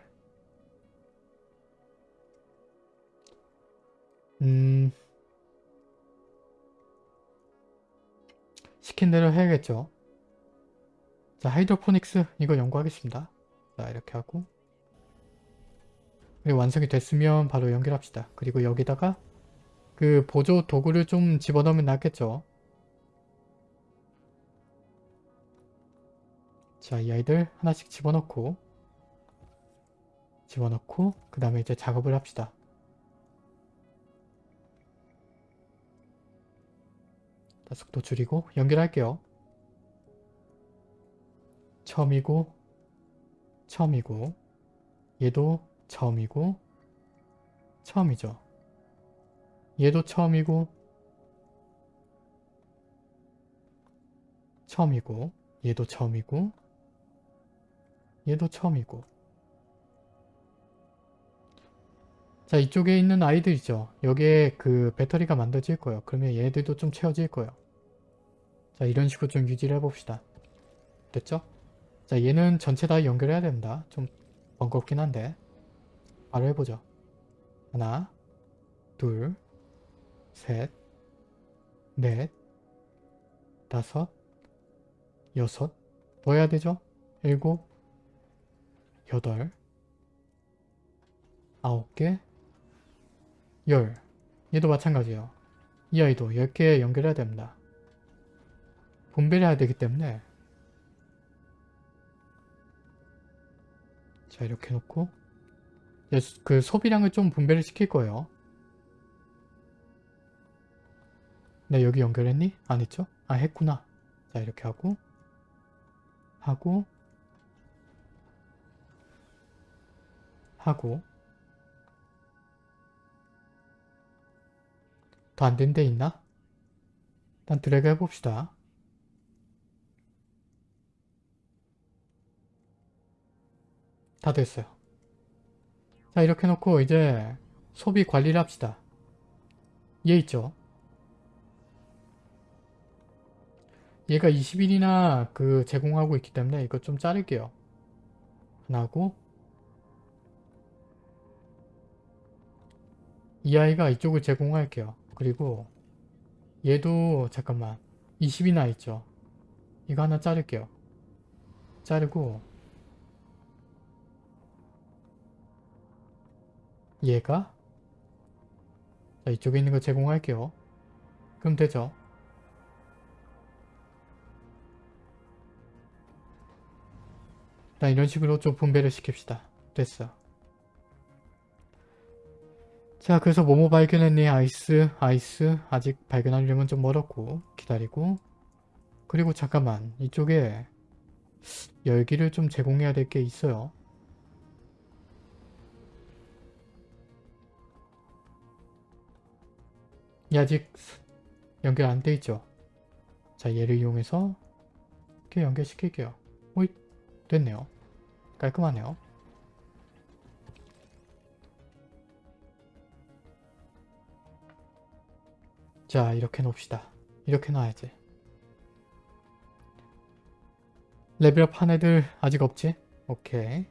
음... 시킨 대로 해야겠죠. 자, 하이드로포닉스 이거 연구하겠습니다. 자, 이렇게 하고 그리고 완성이 됐으면 바로 연결합시다. 그리고 여기다가 그 보조 도구를 좀 집어넣으면 낫겠죠. 자, 이 아이들 하나씩 집어넣고 집어넣고 그 다음에 이제 작업을 합시다. 자, 속도 줄이고 연결할게요. 처음이고 처음이고 얘도 처음이고 처음이죠. 얘도 처음이고 처음이고 얘도 처음이고 얘도 처음이고 자 이쪽에 있는 아이들이죠. 여기에 그 배터리가 만들어질 거예요. 그러면 얘들도 좀 채워질 거예요. 자 이런 식으로 좀 유지를 해봅시다. 됐죠? 자 얘는 전체 다 연결해야 됩니다. 좀 번거롭긴 한데 바로 해보죠. 하나 둘셋넷 다섯 여섯 더 해야 되죠? 일곱 여덟 아홉 개 열 얘도 마찬가지예요. 이 아이도 10개 연결해야 됩니다. 분배를 해야 되기 때문에 자 이렇게 놓고 이제 수- 그 소비량을 좀 분배를 시킬 거예요. 네 여기 연결했니? 안 했죠? 아 했구나. 자 이렇게 하고 하고 하고 더 안 된 데 있나? 일단 드래그 해봅시다. 다 됐어요. 자 이렇게 놓고 이제 소비 관리를 합시다. 얘 있죠? 얘가 20일이나 그 제공하고 있기 때문에 이거 좀 자를게요. 하나고 이 아이가 이쪽을 제공할게요. 그리고 얘도 잠깐만 20이나 있죠. 이거 하나 자를게요. 자르고 얘가 자, 이쪽에 있는 거 제공할게요. 그럼 되죠. 일단 이런 식으로 좀 분배를 시킵시다. 됐어. 자 그래서 뭐뭐 발견했니 아이스 아이스 아직 발견하려면 좀 멀었고 기다리고 그리고 잠깐만 이쪽에 열기를 좀 제공해야 될 게 있어요 아직 연결 안 돼 있죠? 자 얘를 이용해서 이렇게 연결시킬게요. 오이 됐네요. 깔끔하네요. 자 이렇게 놓읍시다. 이렇게 놔야지. 레벨업 한 애들 아직 없지? 오케이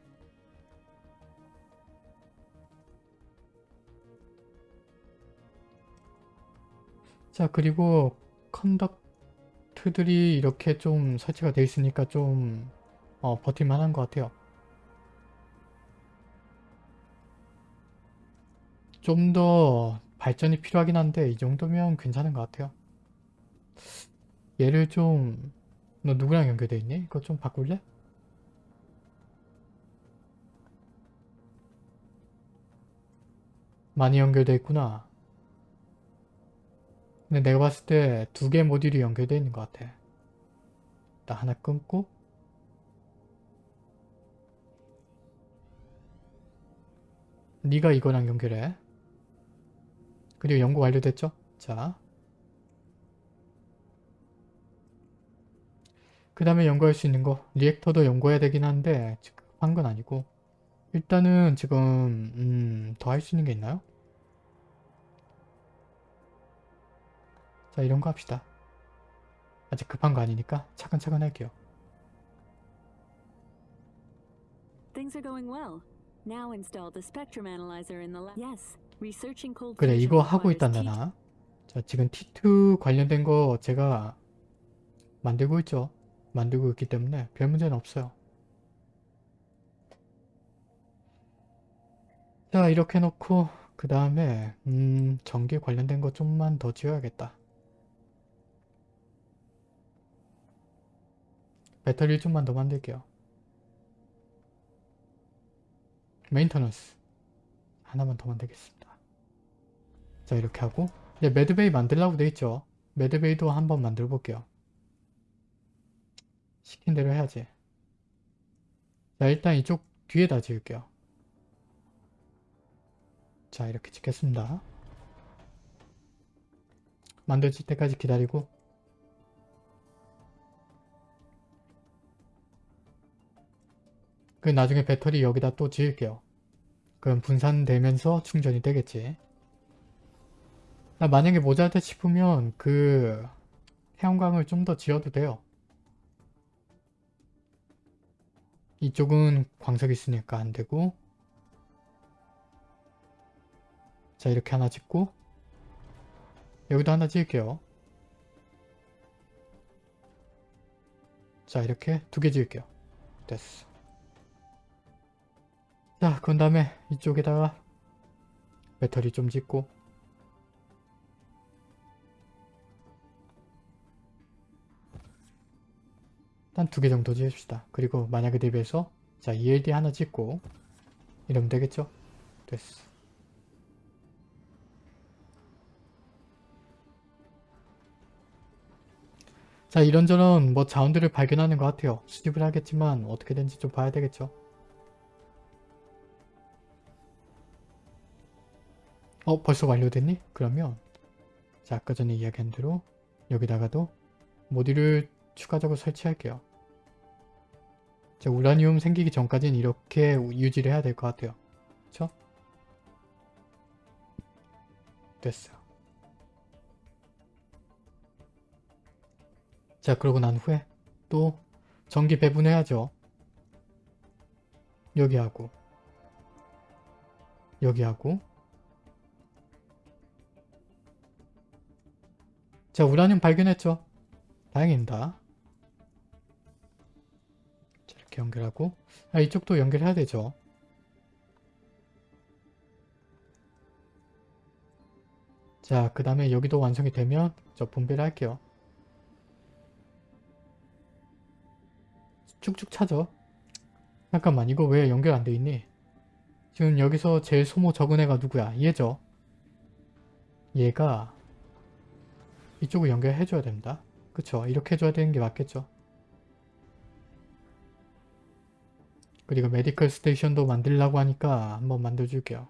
자 그리고 컨덕트들이 이렇게 좀 설치가 되어 있으니까 좀 어, 버틸만한 것 같아요 좀 더 발전이 필요하긴 한데 이 정도면 괜찮은 것 같아요. 얘를 좀... 너 누구랑 연결돼 있니? 이거 좀 바꿀래? 많이 연결돼 있구나. 근데 내가 봤을 때 두 개 모듈이 연결돼 있는 것 같아. 나 하나 끊고 네가 이거랑 연결해. 그리고 연구 완료됐죠? 자. 그 다음에 연구할 수 있는 거. 리액터도 연구해야 되긴 한데 지금 한건 아니고 일단은 지금 음, 더 할 수 있는 게 있나요? 자 이런 거 합시다. 아직 급한 거 아니니까 차근차근 할게요. 그래 이거 하고 있단다 나. 자 지금 T2 관련된 거 제가 만들고 있죠. 만들고 있기 때문에 별 문제는 없어요. 자 이렇게 놓고 그 다음에 음 전기 관련된 거 좀만 더 지어야겠다. 배터리 좀만 더 만들게요. maintenance 하나만 더 만들겠습니다. 자 이렇게 하고 이제 med bay 만들라고 돼 있죠. 매드베이도 한번 만들어 볼게요. 시킨 대로 해야지. 자 일단 이쪽 뒤에다 지을게요. 자 이렇게 짓겠습니다. 만들어질 때까지 기다리고 그 나중에 배터리 여기다 또 지을게요. 그럼 분산되면서 충전이 되겠지. 나 만약에 모자르다 싶으면 그 태양광을 좀 더 지어도 돼요. 이쪽은 광석이 있으니까 안 되고 자 이렇게 하나 짓고 여기도 하나 지을게요. 자 이렇게 두 개 지을게요. 됐어. 자 그런 다음에 이쪽에다가 배터리 좀 짓고 일단 두 개 정도 지읍시다. 그리고 만약에 대비해서 자 ELD 하나 짓고 이러면 되겠죠? 됐어. 자 이런저런 뭐 자원들을 발견하는 것 같아요. 수집을 하겠지만 어떻게 된지 좀 봐야 되겠죠. 어 벌써 완료됐니? 그러면 자 아까 전에 이야기한 대로 여기다가도 모듈을 추가적으로 설치할게요. 자 우라늄 생기기 전까지는 이렇게 유지를 해야 될 것 같아요. 그쵸? 됐어요. 자 그러고 난 후에 또 전기 배분해야죠. 여기하고 여기하고 자 우라늄 발견했죠. 다행입니다. 자, 이렇게 연결하고 아, 이쪽도 연결해야 되죠. 자 그 다음에 여기도 완성이 되면 저 분배를 할게요. 쭉쭉 차죠. 잠깐만 이거 왜 연결 안 돼 있니? 지금 여기서 제일 소모 적은 애가 누구야? 얘죠. 얘가 이쪽을 연결해 줘야 됩니다. 그쵸? 이렇게 해줘야 되는 게 맞겠죠? 그리고 메디컬 스테이션도 만들려고 하니까 한번 만들어줄게요.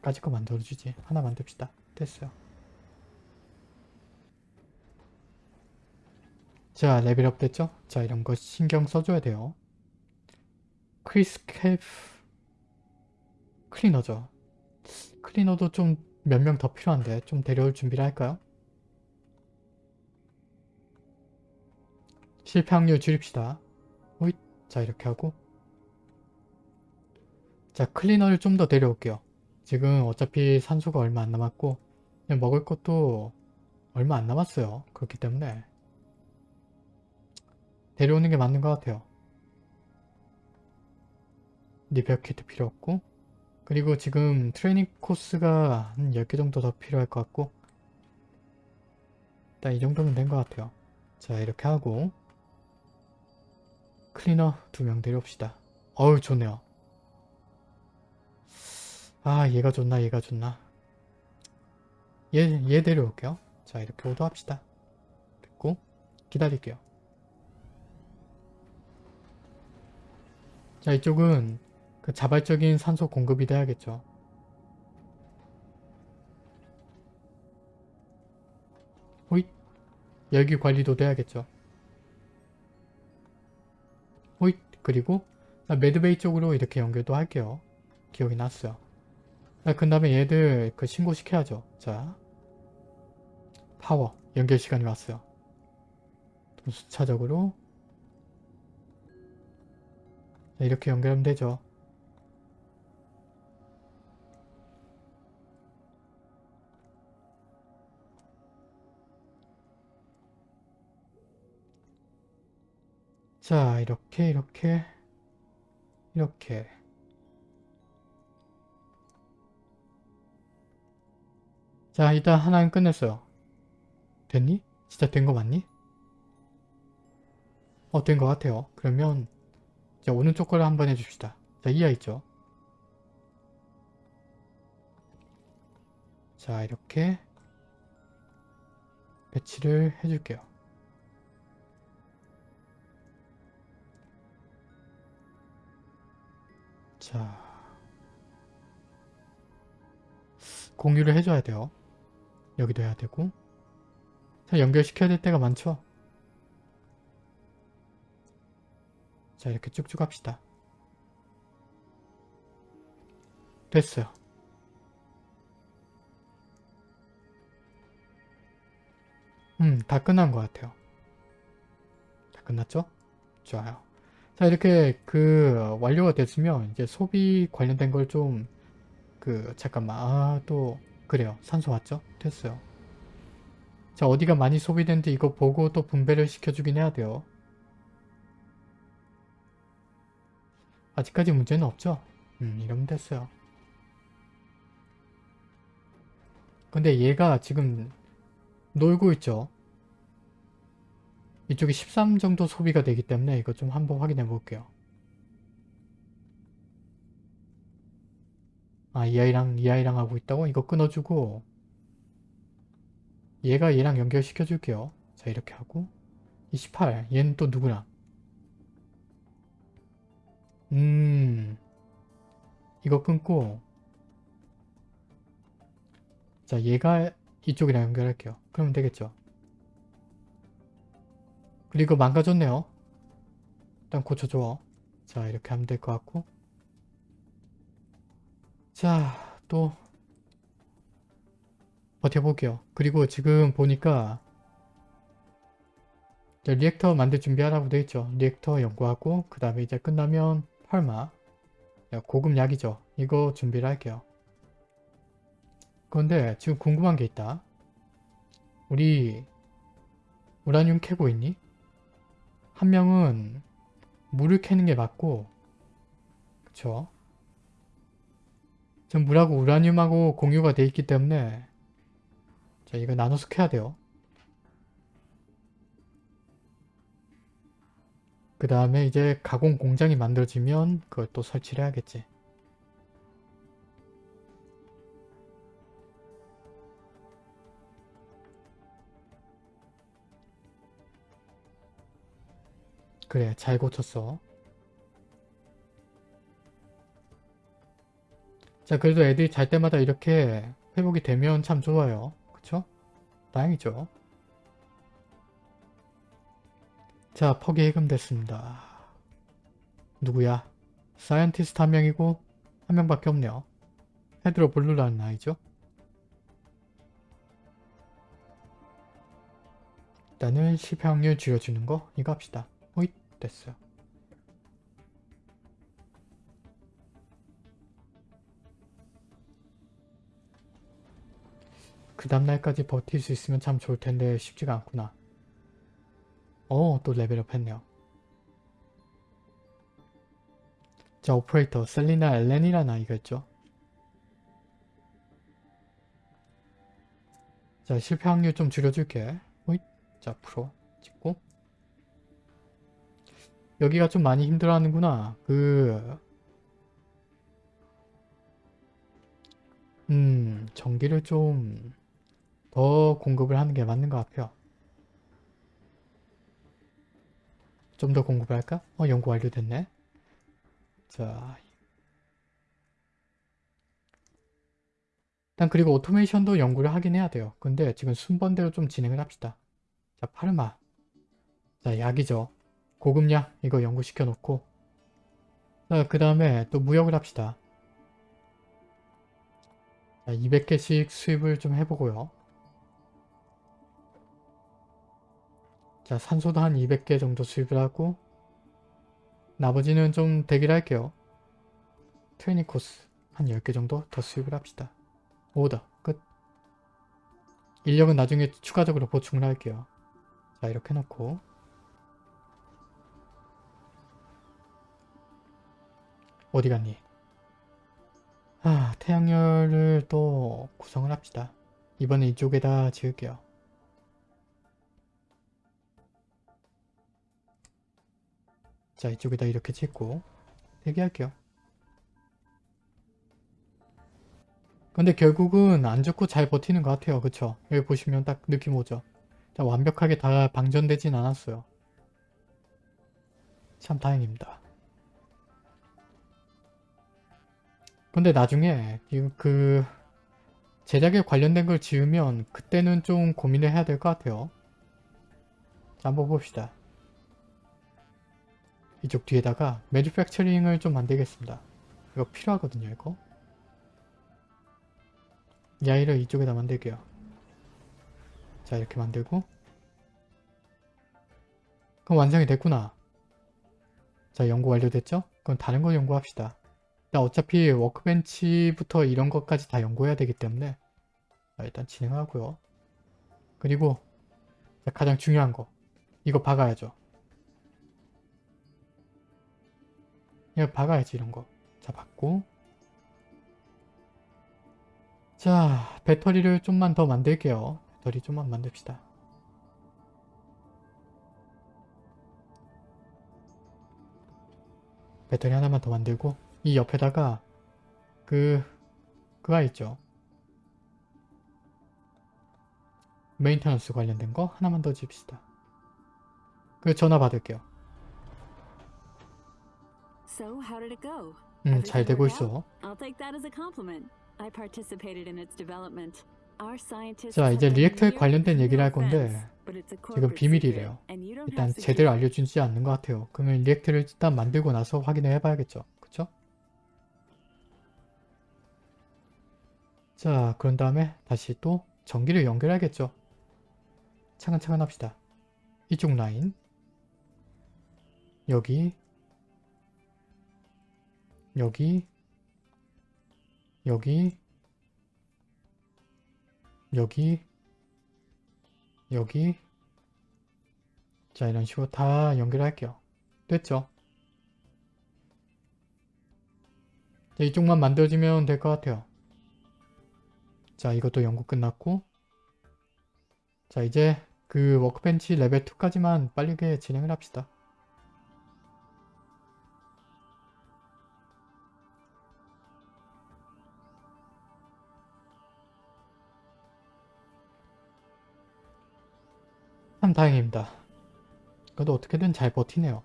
까짓 거 만들어주지. 하나 만듭시다. 됐어요. 자, level up 됐죠? 자, 이런 거 신경 써줘야 돼요. 크리스캡 클리너죠. 클리너도 좀 몇 명 더 필요한데 좀 데려올 준비를 할까요? 실패 확률 줄입시다. 오잇. 자, 이렇게 하고 자, 클리너를 좀 더 데려올게요. 지금 어차피 산소가 얼마 안 남았고 먹을 것도 얼마 안 남았어요. 그렇기 때문에 데려오는 게 맞는 것 같아요. repair kit 필요 없고 그리고 지금 트레이닝 코스가 한 10개 정도 더 필요할 것 같고 일단 이 정도면 된 것 같아요. 자 이렇게 하고 클리너 두 명 데려옵시다. 어우 좋네요. 아 얘가 좋나 얘가 좋나 얘, 얘 데려올게요. 자 이렇게 오도합시다. 됐고 기다릴게요. 자 이쪽은 그 자발적인 산소 공급이 돼야겠죠. 호잇 열기 관리도 돼야겠죠. 호잇 그리고 매드베이 쪽으로 이렇게 연결도 할게요. 기억이 났어요. 그 다음에 얘들 그 신고시켜야죠. 자 파워 연결 시간이 왔어요. 수차적으로 자, 이렇게 연결하면 되죠. 자 이렇게 이렇게 이렇게 자 일단 하나는 끝냈어요. 됐니? 진짜 된 거 맞니? 어 된 거 같아요. 그러면 자 오른쪽 거를 한번 해줍시다. 자 이하 있죠? 자 이렇게 배치를 해줄게요. 자 공유를 해줘야 돼요. 여기도 해야 되고 연결시켜야 될 때가 많죠? 자 이렇게 쭉쭉 합시다. 됐어요. 음, 다 끝난 것 같아요. 다 끝났죠? 좋아요. 자 이렇게 그 완료가 됐으면 이제 소비 관련된 걸 좀 그 잠깐만 아 또 그래요 산소 왔죠? 됐어요. 자 어디가 많이 소비된지 이거 보고 또 분배를 시켜주긴 해야 돼요. 아직까지 문제는 없죠? 음 이러면 됐어요. 근데 얘가 지금 놀고 있죠? 이쪽이 13 정도 소비가 되기 때문에 이거 좀 한번 확인해 볼게요. 아, 이 아이랑 이 아이랑 하고 있다고? 이거 끊어주고 얘가 얘랑 연결시켜 줄게요. 자, 이렇게 하고 28. 얘는 또 누구랑? 음... 이거 끊고 자, 얘가 이쪽이랑 연결할게요. 그러면 되겠죠? 그리고 망가졌네요. 일단 고쳐줘. 자 이렇게 하면 될 것 같고 자 또 버텨볼게요. 그리고 지금 보니까 reactor 만들 준비하라고 되어있죠. reactor 연구하고 그 다음에 이제 끝나면 펄마 고급 약이죠. 이거 준비를 할게요. 그런데 지금 궁금한 게 있다. 우리 우라늄 캐고 있니? 한 명은 물을 캐는 게 맞고 그쵸? 전 물하고 우라늄하고 공유가 돼 있기 때문에 자 이거 나눠서 캐야 돼요. 그 다음에 이제 가공 공장이 만들어지면 그걸 또 설치를 해야겠지. 그래 잘 고쳤어. 자 그래도 애들이 잘 때마다 이렇게 회복이 되면 참 좋아요. 그쵸? 다행이죠. 자 perk이 해금됐습니다. 누구야? scientist 한 명이고 한 명밖에 없네요. 헤드로 블루라는 아이죠? 일단은 실패 확률 줄여주는 거 이거 합시다 됐어요. 그 다음날까지 버틸 수 있으면 참 좋을 텐데 쉽지가 않구나. 어, 또 level up 했네요. 자, 오퍼레이터 셀리나 엘렌이라는 아이가 있죠. 자, 실패 확률 좀 줄여줄게. 호잇. 자, 프로 찍고 여기가 좀 많이 힘들어하는구나. 그... 음... 전기를 좀 더 공급을 하는 게 맞는 것 같아요. 좀 더 공급을 할까? 어, 연구 완료됐네. 자... 일단 그리고 오토메이션도 연구를 하긴 해야 돼요. 근데 지금 순번대로 좀 진행을 합시다. 자, 파르마. 자, 약이죠. 고급약 이거 연구시켜 놓고 그 다음에 또 무역을 합시다. 자, 200개씩 수입을 좀 해보고요. 자 산소도 한 200개 정도 수입을 하고 나머지는 좀 대기를 할게요. 트레이닝 코스 한 10개 정도 더 수입을 합시다. 오더 끝. 인력은 나중에 추가적으로 보충을 할게요. 자 이렇게 놓고 어디 갔니? 아, 태양열을 또 구성을 합시다. 이번에 이쪽에다 지을게요. 자, 이쪽에다 이렇게 짓고 대기할게요. 근데 결국은 안 죽고 잘 버티는 것 같아요. 그쵸? 여기 보시면 딱 느낌 오죠? 자, 완벽하게 다 방전되진 않았어요. 참 다행입니다. 근데 나중에 이그 제작에 관련된 걸 지으면 그때는 좀 고민을 해야 될 것 같아요. 자, 한번 봅시다. 이쪽 뒤에다가 매니팩처링을 좀 만들겠습니다. 이거 필요하거든요, 이거. 이 아이를 이쪽에다 만들게요. 자, 이렇게 만들고 그럼 완성이 됐구나. 자 연구 완료됐죠? 그럼 다른 거 연구합시다. 일단 어차피 워크벤치부터 이런 것까지 다 연구해야 되기 때문에 자, 일단 진행하고요. 그리고 자, 가장 중요한 거 이거 박아야죠. 이거 박아야지 이런 거. 자 박고 자 배터리를 좀만 더 만들게요. 배터리 좀만 만듭시다. 배터리 하나만 더 만들고 이 옆에다가 그 그가 있죠. maintenance 관련된 거 하나만 더 집시다. 그 전화 받을게요. So, how did it go? 음, 잘 되고 있어. I'll take that as a compliment. I participated in its development. Our scientists 자, 이제 reactor에 관련된 얘기를 할 건데 지금 비밀이래요. 일단 제대로 알려주지 않는 것 같아요. 그러면 리액터를 일단 만들고 나서 확인을 해봐야겠죠. 그쵸? 자, 그런 다음에 다시 또 전기를 연결해야겠죠. 차근차근 합시다. 이쪽 라인 여기 여기 여기 여기 여기 자 이런 식으로 다 연결할게요. 됐죠? 자, 이쪽만 만들어지면 될 것 같아요. 자 이것도 연구 끝났고 자 이제 그 workbench 레벨 2까지만 빠르게 진행을 합시다. 참 다행입니다. 그래도 어떻게든 잘 버티네요.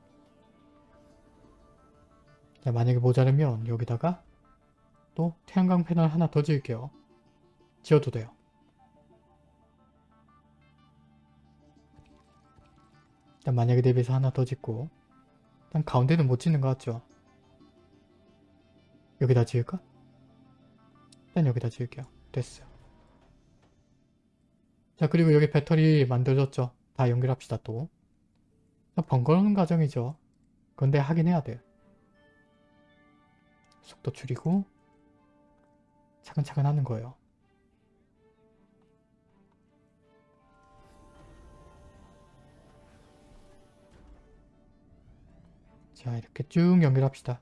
자, 만약에 모자르면 여기다가 또 태양광 패널 하나 더 지을게요. 지어도 돼요. 일단 만약에 대비해서 하나 더 짓고 일단 가운데는 못 짓는 것 같죠? 여기다 지을까? 일단 여기다 지을게요. 됐어요. 자 그리고 여기 배터리 만들어졌죠? 다 연결합시다 또. 번거로운 과정이죠. 근데 하긴 해야 돼요. 속도 줄이고 차근차근 하는 거예요. 자 이렇게 쭉 연결합시다.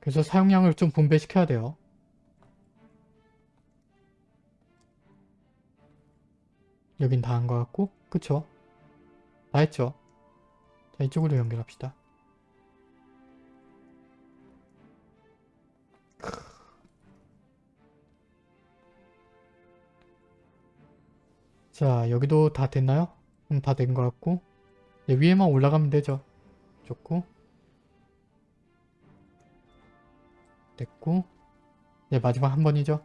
그래서 사용량을 좀 분배시켜야 돼요. 여긴 다 한 것 같고 그쵸? 다 했죠? 자 이쪽으로 연결합시다. 자 여기도 다 됐나요? 음, 다된 것 같고 이제 위에만 올라가면 되죠. 좋고 됐고 이제 마지막 한 번이죠.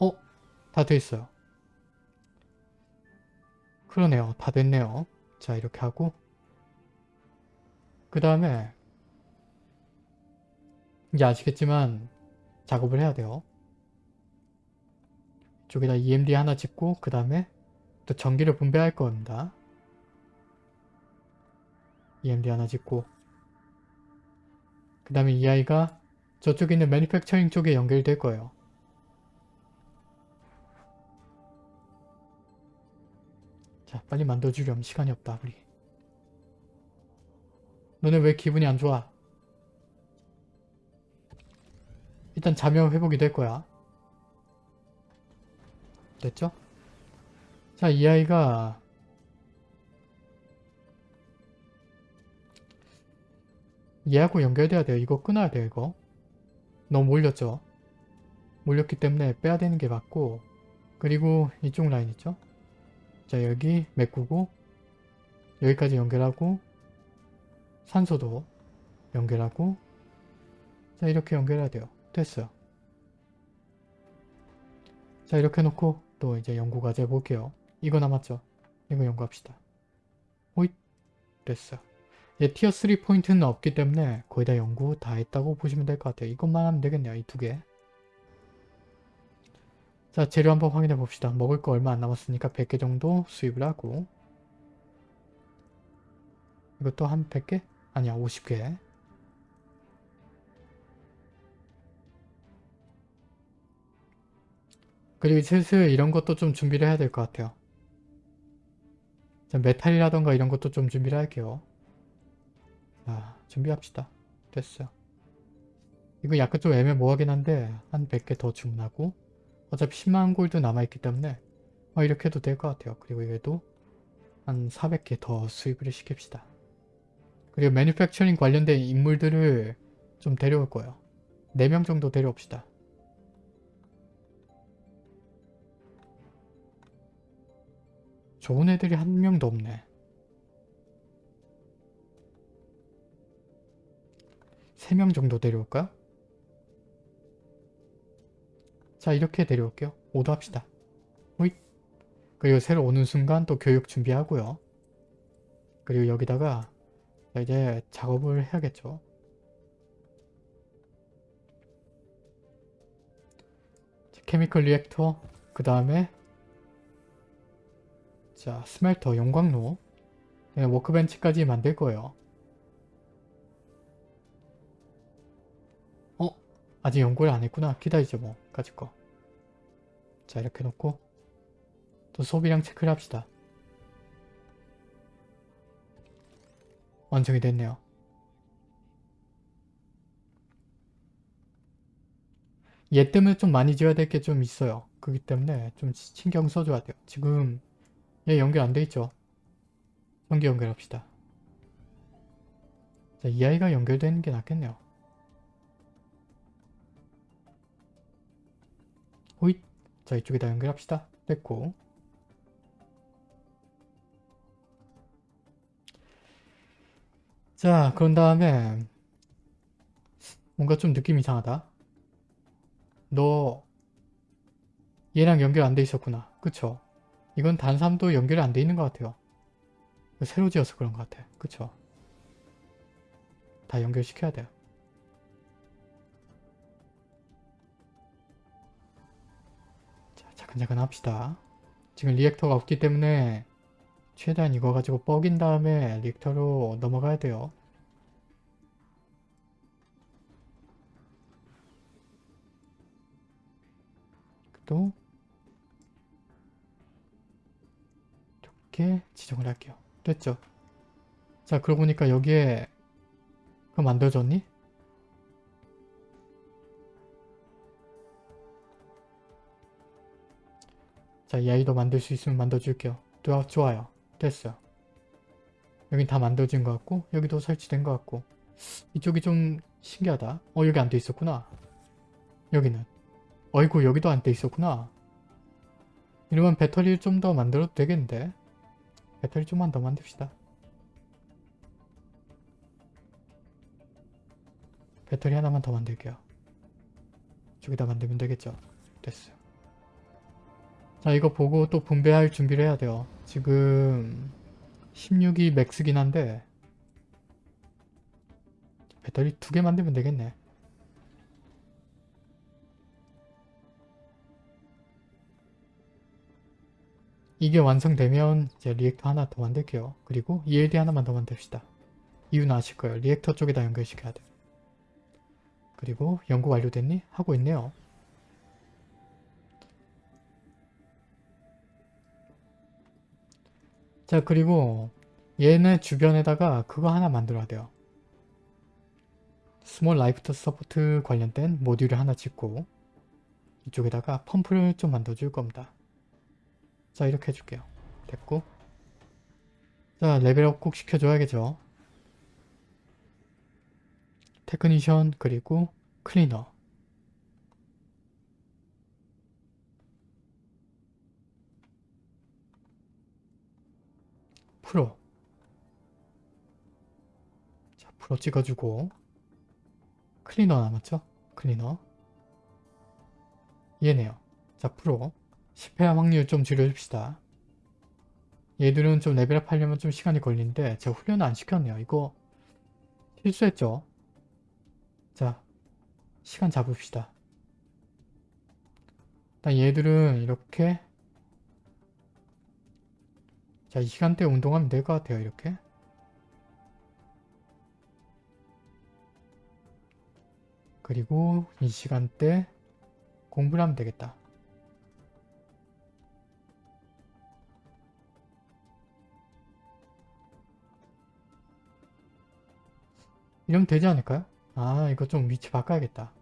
어? 다 돼있어요. 그러네요. 다 됐네요. 자 이렇게 하고 그 다음에 이제 아시겠지만 작업을 해야 돼요. 이쪽에다 EMD 하나 짓고 그 다음에 또 전기를 분배할 겁니다. EMD 하나 짓고 그 다음에 이 아이가 저쪽에 있는 매니팩처링 쪽에 연결될 거예요. 자 빨리 만들어주렴 시간이 없다 우리 너네 왜 기분이 안 좋아? 일단 자명 회복이 될 거야. 됐죠? 자, 이 아이가 얘하고 연결돼야 돼요. 이거 끊어야 돼요, 이거. 너무 몰렸죠? 몰렸기 때문에 빼야 되는 게 맞고 그리고 이쪽 라인 있죠? 자, 여기 메꾸고 여기까지 연결하고 산소도 연결하고 자, 이렇게 연결해야 돼요. 됐어요. 자, 이렇게 놓고 또 이제 연구 과제 볼게요. 이거 남았죠? 이거 연구합시다. 호잇! 됐어. 이제 티어 3 포인트는 없기 때문에 거의 다 연구 다 했다고 보시면 될 것 같아요. 이것만 하면 되겠네요. 이 두 개. 자, 재료 한번 확인해 봅시다. 먹을 거 얼마 안 남았으니까 100개 정도 수입을 하고 이것도 한 100개? 아니야 50개 그리고 슬슬 이런 것도 좀 준비를 해야 될 것 같아요 자, 메탈이라던가 이런 것도 좀 준비를 할게요 자 준비합시다. 됐어요 이거 약간 좀 애매모호하긴 한데 한 100개 더 주문하고 어차피 10만 골드 남아있기 때문에 어, 이렇게 해도 될 것 같아요. 그리고 얘도 한 400개 더 수입을 시킵시다. 그리고 매니팩처링 관련된 인물들을 좀 데려올 거예요. 4명 정도 데려옵시다. 좋은 애들이 한 명도 없네. 세명 정도 데려올까요? 자 이렇게 데려올게요. 오도 합시다. 호잇. 그리고 새로 오는 순간 또 교육 준비하고요. 그리고 여기다가 자, 이제 작업을 해야겠죠. 자, chemical reactor 그 다음에 자, smelter, 용광로 네, workbench까지 만들 거예요. 아직 연구를 안 했구나. 기다리죠 뭐. 가질 거. 자, 이렇게 놓고 또 소비량 체크를 합시다. 완성이 됐네요. 얘 때문에 좀 많이 지어야 될 게 좀 있어요. 그렇기 때문에 좀 신경 써줘야 돼요. 지금 얘 연결 안 돼 있죠? 전기 연결합시다. 자, 이 아이가 연결되는 게 낫겠네요. 자, 이쪽에다 연결합시다. 됐고. 자, 그런 다음에 뭔가 좀 느낌 이상하다. 너 얘랑 연결 안 돼 있었구나. 그쵸? 이건 단삼도 연결이 안 돼 있는 것 같아요. 새로 지어서 그런 것 같아. 그쵸? 다 연결시켜야 돼요. 자, 잠깐잠깐 합시다. 지금 리액터가 없기 때문에 최대한 이거 가지고 뻐긴 다음에 리액터로 넘어가야 돼요. 또 이렇게 지정을 할게요. 됐죠? 자 그러고 보니까 여기에 그거 만들어졌니? 자, 이 아이도 만들 수 있으면 만들어줄게요. 좋아, 좋아요. 됐어요. 여긴 다 만들어진 것 같고 여기도 설치된 것 같고 이쪽이 좀 신기하다. 어 여기 안 돼 있었구나. 여기는. 어이구 여기도 안 돼 있었구나. 이러면 배터리를 좀 더 만들어도 되겠는데 배터리 좀만 더 만듭시다. 배터리 하나만 더 만들게요. 저기다 만들면 되겠죠? 됐어요. 자 이거 보고 또 분배할 준비를 해야 돼요. 지금 16이 맥스긴 한데 배터리 두 개 만들면 되겠네. 이게 완성되면 이제 reactor 하나 더 만들게요. 그리고 ELD 하나만 더 만듭시다. 이유는 아실 거예요. reactor 쪽에다 연결시켜야 돼. 그리고 연구 완료됐니? 하고 있네요. 자 그리고 얘네 주변에다가 그거 하나 만들어야 돼요. small life support 관련된 모듈을 하나 짓고 이쪽에다가 펌프를 좀 만들어줄 겁니다. 자 이렇게 해줄게요. 됐고 자 레벨업 꼭 시켜줘야겠죠. technician 그리고 클리너 프로 자 프로 찍어주고 클리너 남았죠? 클리너 얘네요. 자 프로 10회 확률 좀 줄여줍시다. 얘들은 좀 레벨업 하려면 좀 시간이 걸리는데 제가 훈련을 안 시켰네요. 이거 실수했죠? 자 시간 잡읍시다. 일단 얘들은 이렇게 자, 이 시간대 운동하면 될 것 같아요, 이렇게. 그리고 이 시간대 공부를 하면 되겠다. 이러면 되지 않을까요? 아 이거 좀 위치 바꿔야겠다.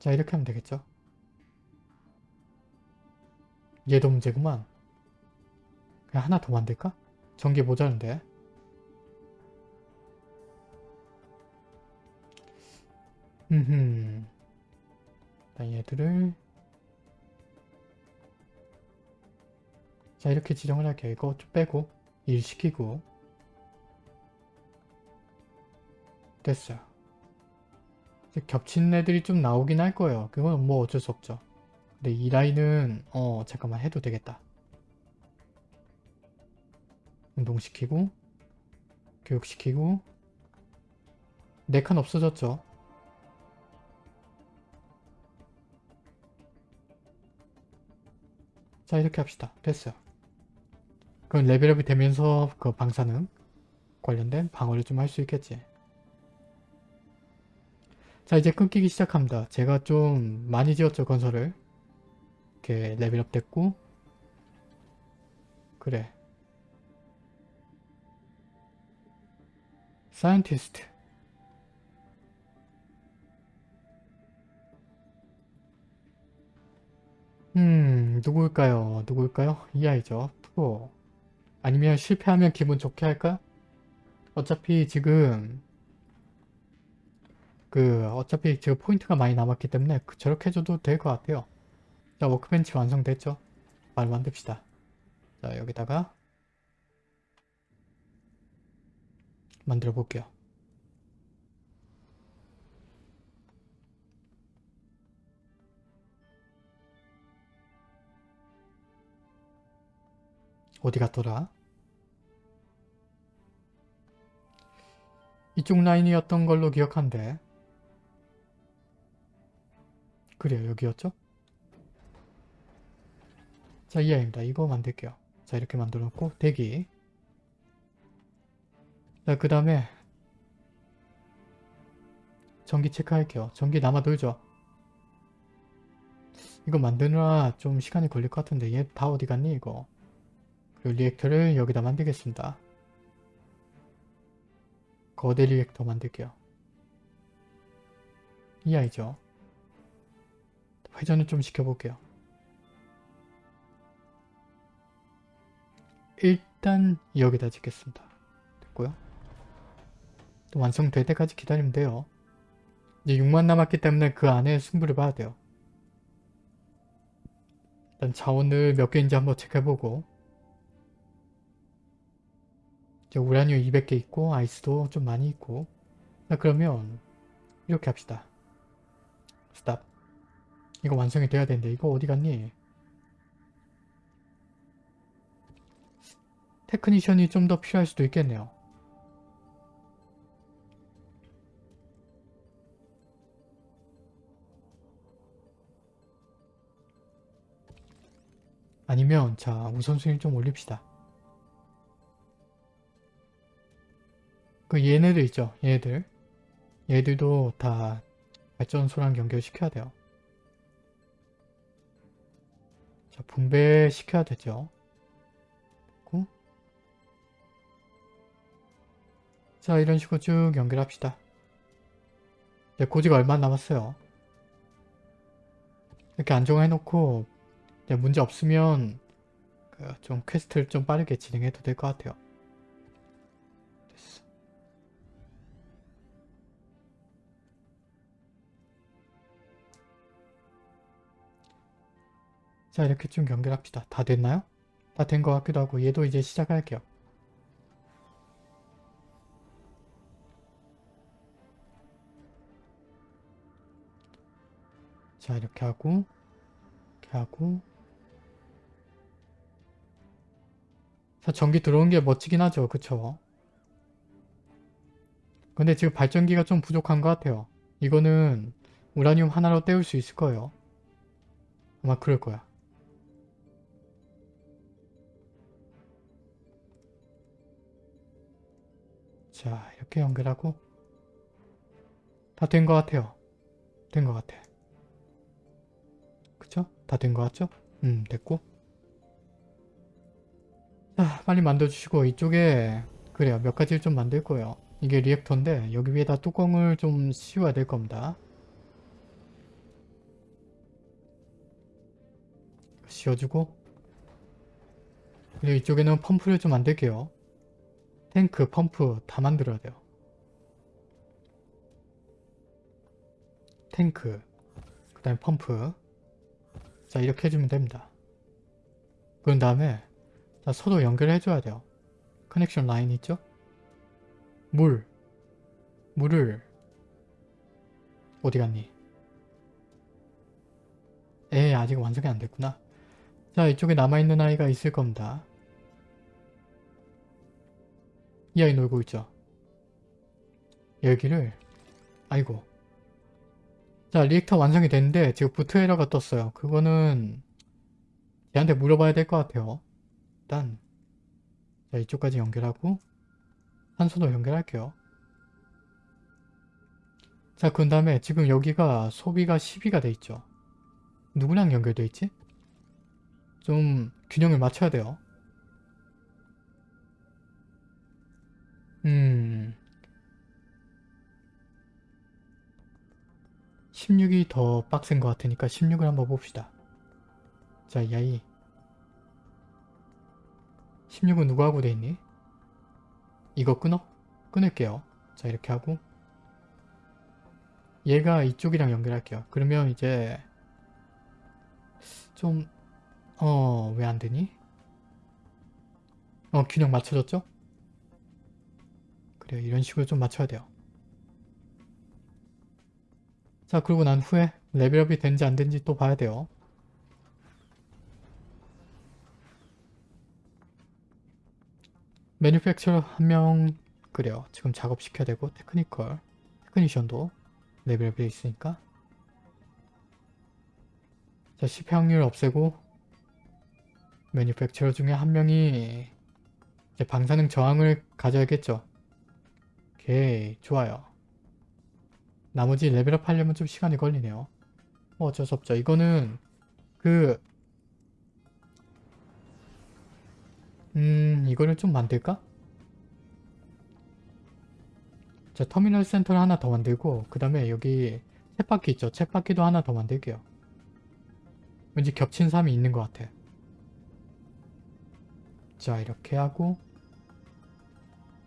자 이렇게 하면 되겠죠? 얘도 문제구만. 그냥 하나 더 만들까? 전기 모자른데. 일단 얘들을 자 이렇게 지정을 할게요. 이거 좀 빼고 일 시키고 됐어요. 겹치는 애들이 좀 나오긴 할 거예요. 그건 뭐 어쩔 수 없죠. 근데 이 라인은 어 잠깐만 해도 되겠다. 운동시키고 교육시키고 네 칸 없어졌죠. 자 이렇게 합시다. 됐어요. 그럼 레벨업이 되면서 그 방사능 관련된 방어를 좀 할 수 있겠지. 자 이제 끊기기 시작합니다. 제가 좀 많이 지었죠 건설을. 이렇게 레벨업 됐고 그래 scientist 음 누구일까요? 누구일까요? 이 아이죠. 프로 아니면 실패하면 기분 좋게 할까? 어차피 지금 그 어차피 지금 포인트가 많이 남았기 때문에 그- 저렇게 해줘도 될 것 같아요. 자 워크벤치 완성됐죠? 바로 만듭시다. 자 여기다가 만들어 볼게요. 어디 갔더라? 이쪽 라인이었던 걸로 기억한데 그래요 여기였죠? 자 이하입니다. 이거 만들게요. 자 이렇게 만들어 놓고 대기 자그 다음에 전기 체크할게요. 전기 남아 돌죠? 이거 만드느라 좀 시간이 걸릴 것 같은데 얘 다 어디 갔니 이거 그리고 reactor를 여기다 만들겠습니다. 거대 reactor 만들게요. 이 아이죠. 회전을 좀 시켜볼게요. 일단 여기다 짓겠습니다. 됐고요. 또 완성될 때까지 기다리면 돼요. 이제 6만 남았기 때문에 그 안에 승부를 봐야 돼요. 일단 자원을 몇 개인지 한번 체크해보고 이제 우라늄 200개 있고 ice도 좀 많이 있고 자 그러면 이렇게 합시다. stop 이거 완성이 돼야 되는데 이거 어디 갔니? technician이 좀 더 필요할 수도 있겠네요. 아니면 자 우선순위를 좀 올립시다. 그 얘네들 있죠. 얘네들. 얘들도 다 발전소랑 연결시켜야 돼요. 분배시켜야 되죠. 자 이런 식으로 쭉 연결합시다. 네, 고지가 얼마 남았어요. 이렇게 안정해놓고 네, 문제 없으면 그 좀 quest를 좀 빠르게 진행해도 될 것 같아요. 자 이렇게 좀 연결합시다. 다 됐나요? 다 된 것 같기도 하고 얘도 이제 시작할게요. 자 이렇게 하고 이렇게 하고 자 전기 들어온 게 멋지긴 하죠 그쵸 근데 지금 발전기가 좀 부족한 것 같아요 이거는 우라늄 하나로 때울 수 있을 거예요 아마 그럴 거야 자 이렇게 연결하고 다 된 것 같아요. 된 것 같아. 그쵸? 다 된 것 같죠? 음 됐고 자 빨리 만들어주시고 이쪽에 그래요 몇 가지를 좀 만들 거예요. 이게 리액터인데 여기 위에다 뚜껑을 좀 씌워야 될 겁니다. 씌워주고 그리고 이쪽에는 펌프를 좀 만들게요. 탱크, 펌프 다 만들어야 돼요. 탱크, 그 다음에 펌프 자 이렇게 해주면 됩니다. 그런 다음에 자, 서로 연결해줘야 돼요. connection line 있죠? 물 물을 어디 갔니? 에 아직 완성이 안 됐구나. 자 이쪽에 남아있는 아이가 있을 겁니다. 이 아이 놀고 있죠. 여기를 아이고 자 reactor 완성이 됐는데 지금 boot error가 떴어요. 그거는 얘한테 물어봐야 될 것 같아요. 일단 자 이쪽까지 연결하고 산소도 연결할게요. 자, 그 다음에 지금 여기가 소비가 12가 돼 있죠. 누구랑 연결돼 있지? 좀 균형을 맞춰야 돼요. 음... 16이 더 빡센 것 같으니까 16을 한번 봅시다. 자, 야이. 16은 누구하고 돼 있니? 이거 끊어? 끊을게요. 자, 이렇게 하고 얘가 이쪽이랑 연결할게요. 그러면 이제 좀 어... 왜 안 되니? 어 균형 맞춰졌죠? 그래요. 이런 식으로 좀 맞춰야 돼요. 자 그리고 난 후에 레벨업이 된지 안 된지 또 봐야 돼요. 매니팩처러 한 명 그래요. 지금 작업시켜야 되고 technical technician도 레벨업이 돼 있으니까 자 실패 확률 없애고 manufacturer 중에 한 명이 방사능 저항을 가져야겠죠. 오케이 좋아요. 나머지 레벨업 하려면 좀 시간이 걸리네요. 뭐 어쩔 수 없죠. 이거는 그 음... 이거를 좀 만들까? 자 터미널 센터를 하나 더 만들고 그 다음에 여기 챗바퀴 있죠? 챗바퀴도 하나 더 만들게요. 왠지 겹친 삶이 있는 것 같아. 자 이렇게 하고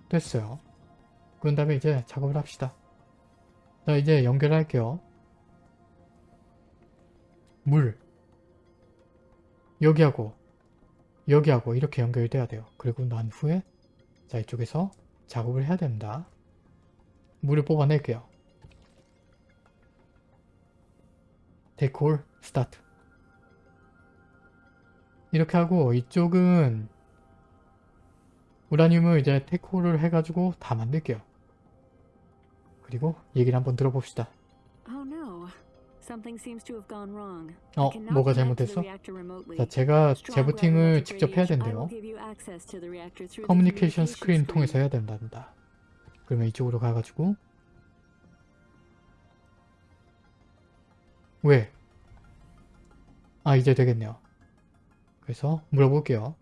됐어요. 그런 다음에 이제 작업을 합시다. 자 이제 연결할게요. 물 여기하고 여기하고 이렇게 연결돼야 돼요. 그리고 난 후에 자 이쪽에서 작업을 해야 됩니다. 물을 뽑아낼게요. 데콜 스타트 이렇게 하고 이쪽은 우라늄을 이제 테콜을 해가지고 다 만들게요. 그리고 얘기를 한번 들어봅시다. Oh. 어, 뭐가 잘못됐어? 자, 제가 재부팅을 직접 해야 된대요. 커뮤니케이션 스크린. 통해서 해야 된단다. 그러면 이쪽으로 가가지고 왜? 아 이제 되겠네요. 그래서 물어볼게요.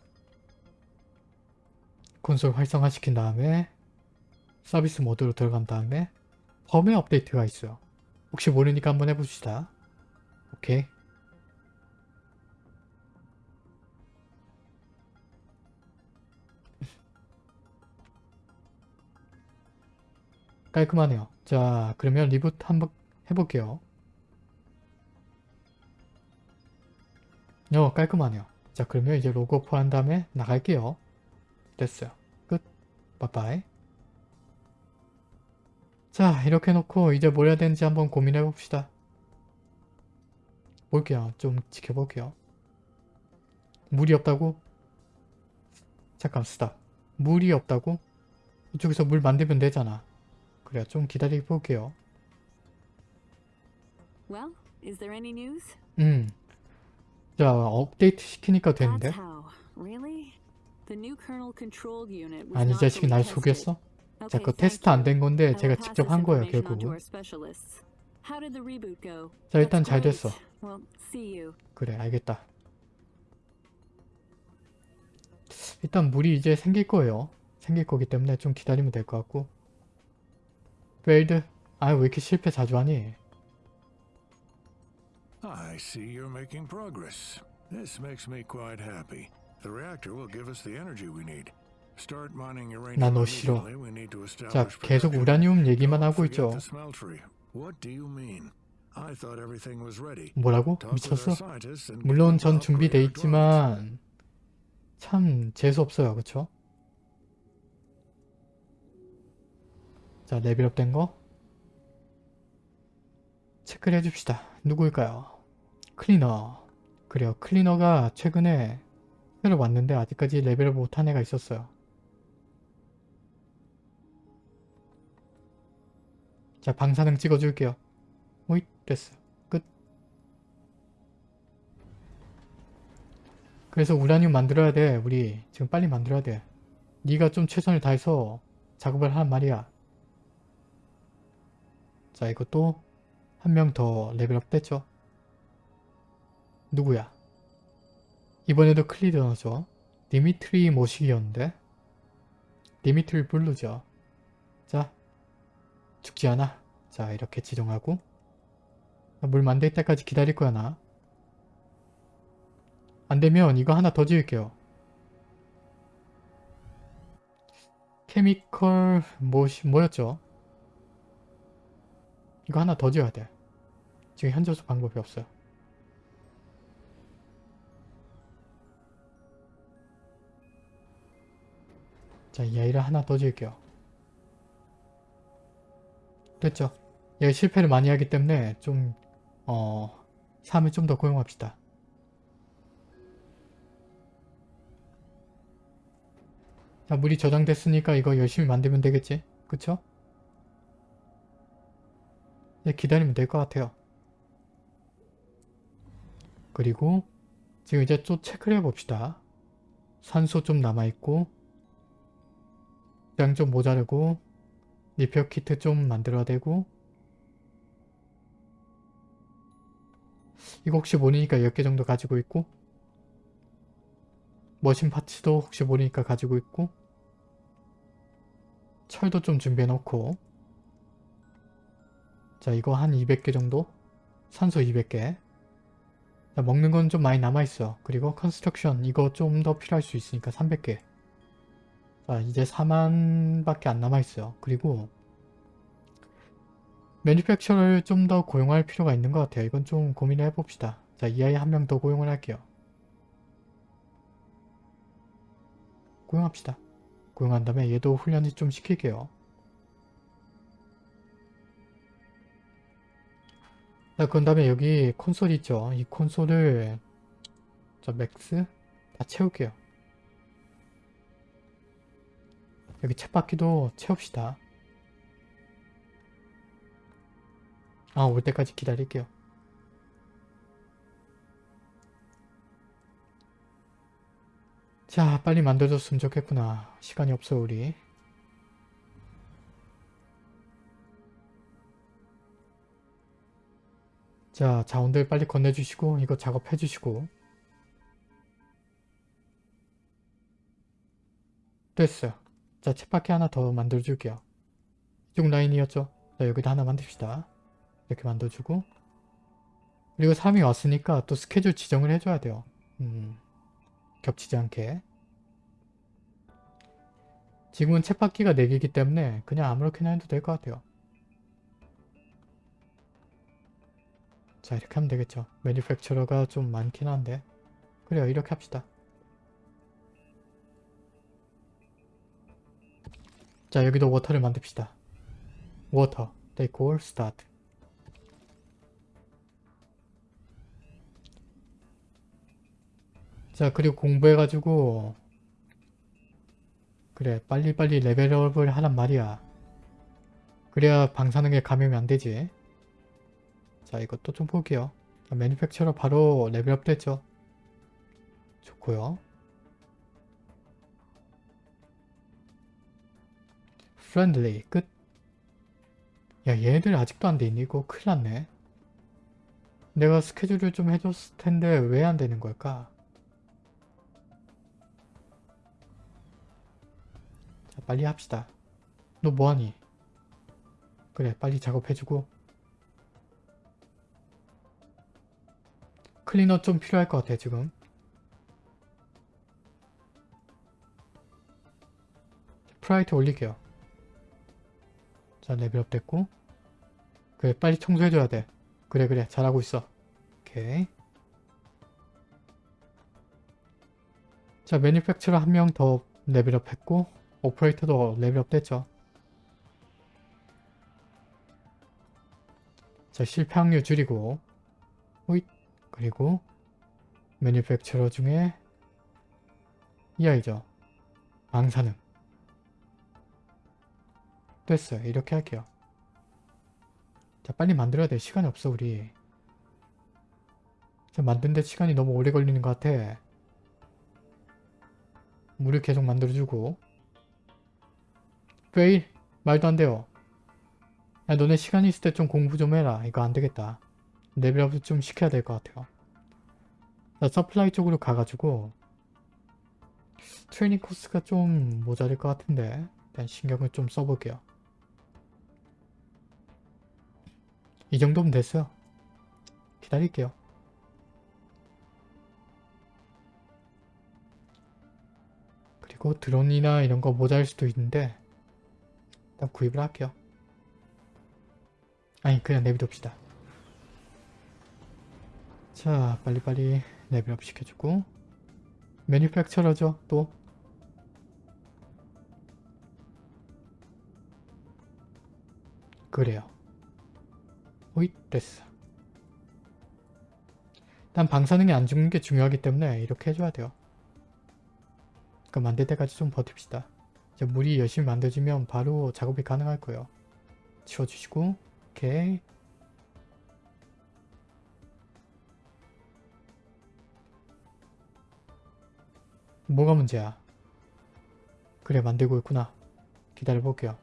콘솔 활성화 시킨 다음에 서비스 모드로 들어간 다음에 펌웨어 업데이트가 있어요. 혹시 모르니까 한번 해봅시다. 오케이. 깔끔하네요. 자 그러면 reboot 한번 해볼게요. 어 깔끔하네요. 자 그러면 이제 로고 오프 한 다음에 나갈게요. 됐어요. 끝. 빠빠이. 자 이렇게 놓고 이제 뭘 해야 되는지 한번 고민해 봅시다. 볼게요. 좀 지켜볼게요. 물이 없다고? 잠깐 스탑. 물이 없다고? 이쪽에서 물 만들면 되잖아. 그래 좀 기다려 볼게요. Well, is there any news? 음. 자 업데이트 시키니까 되는데? That's how. Really? The new kernel control unit was 아니 이 자식이 날. 속였어? 자, Okay, 그 테스트 안. 된 건데 제가 직접 한 거예요, 결국은. 자, 일단 잘. 됐어. 그래, 알겠다. 일단 물이 이제 생길 거예요. 생길 거기 때문에 좀 기다리면 될 것 같고. failed? 아, 왜 이렇게 실패 자주 하니? I see you're making progress. This makes me quite happy. The reactor will give us the energy we need. 난 너 싫어. 자, 계속. 우라늄 얘기만 하고 있죠. 뭐라고? 미쳤어? 물론 전 준비돼. 있지만 참 재수없어요. 그쵸? 자, level up 된 거. 체크를 해줍시다. 누구일까요? 클리너. 그래요. cleaner가 최근에 새로 왔는데 아직까지 level up 못한 애가 있었어요. 자, 방사능 찍어줄게요. 오잇, 됐어. 끝. 그래서 우라늄 만들어야 돼. 우리 지금 빨리 만들어야 돼. 네가 좀 최선을 다해서 작업을 하란 말이야. 자, 이것도 한 명 더 level up 됐죠. 누구야? 이번에도 cleaner죠. 디미트리 모식이었는데 디미트리 블루죠. 자, 죽지 않아. 자, 이렇게 지정하고 물 만들 때까지 기다릴 거야 나. 안되면 이거 하나 더 지을게요. 케미컬 뭐, 뭐였죠? 이거 하나 더 지어야 돼. 지금 현저수 방법이 없어요. 자, 이 아이를 하나 더 지을게요. 됐죠? 얘가 실패를 많이 하기 때문에 좀, 어, 사람을 좀 더 고용합시다. 자, 물이 저장됐으니까 이거 열심히 만들면 되겠지? 그쵸? 이제 기다리면 될 것 같아요. 그리고 지금 이제 또 체크를 해봅시다. 산소 좀 남아있고 양좀 모자르고 repair kit 좀 만들어야 되고. 이거 혹시 모르니까 10개 정도 가지고 있고. machine parts도 혹시 모르니까 가지고 있고. 철도 좀 준비해 놓고. 자 이거 한 200개 정도? 산소 200개. 자, 먹는 건 좀 많이 남아있어. 그리고 construction 이거 좀 더 필요할 수 있으니까 300개 자 이제 4만 밖에 안 남아있어요. 그리고 매니팩처를 좀 더 고용할 필요가 있는 것 같아요. 이건 좀 고민을 해봅시다. 자 이 아이 한 명 더 고용을 할게요. 고용합시다. 고용한 다음에 얘도 훈련을 좀 시킬게요. 자, 그런 다음에 여기 콘솔 있죠. 이 콘솔을 저 max 다 채울게요. 여기 챗바퀴도 채웁시다. 아, 올 때까지 기다릴게요. 자, 빨리 만들어줬으면 좋겠구나. 시간이 없어, 우리. 자, 자원들 빨리 건네주시고 이거 작업해주시고 됐어요. 자, 챗바퀴 하나 더 만들어줄게요. 이쪽 라인이었죠? 자, 여기다 하나 만듭시다. 이렇게 만들어주고 그리고 3이 왔으니까 또 스케줄 지정을 해줘야 돼요. 음, 겹치지 않게 지금은 챗바퀴가 4개이기 때문에 그냥 아무렇게나 해도 될 것 같아요. 자 이렇게 하면 되겠죠 manufacturer가 좀 많긴 한데 그래요 이렇게 합시다 자 여기도 water를 만듭시다. water all start. 자 그리고 공부해가지고 그래 빨리빨리 level up을 하란 말이야. 그래야 방사능에 감염이 안되지. 자 이것도 좀 볼게요. 매니팩처러 바로 레벨업 됐죠? 좋고요 friendly 끝. 야 얘들 아직도 안 돼 있니? 이거 큰일 났네. 내가 스케줄을 좀 해줬을 텐데 왜 안 되는 걸까? 자 빨리 합시다. 너 뭐하니? 그래 빨리 작업해주고 클리너 좀 필요할 것 같아 지금 priority 올릴게요 자 level up 됐고 그래 빨리 청소해줘야 돼. 그래 그래 잘하고 있어. 오케이. 자 manufacturer 한 명 더 level up 했고 operator도 level up 됐죠. 자 실패 확률 줄이고 호잇 그리고 manufacturer 중에 이 아이죠. 방사능 됐어요. 이렇게 할게요. 자 빨리 만들어야 돼. 시간이 없어 우리. 자 만드는데 시간이 너무 오래 걸리는 것 같아. 물을 계속 만들어주고. fail 말도 안 돼요? 야 너네 시간 있을 때 좀 공부 좀 해라. 이거 안 되겠다. level up 좀 시켜야 될 것 같아요. 자 supply 쪽으로 가가지고 training course가 좀 모자랄 것 같은데 일단 신경을 좀 써볼게요 이 정도면 됐어요 기다릴게요. 그리고 드론이나 이런 거 모자랄 수도 있는데 일단 구입을 할게요. 아니 그냥 내비둡시다. 자 빨리빨리 레벨업 시켜주고. 매니팩처러죠 또. 그래요 호잇 됐어 일단 방사능이 안 죽는 게 중요하기 때문에 이렇게 해줘야 돼요 그 만들 때까지 좀 버팁시다 이제 물이 열심히 만들어지면 바로 작업이 가능할 거예요 치워주시고 오케이 뭐가 문제야? 그래 만들고 있구나. 기다려볼게요.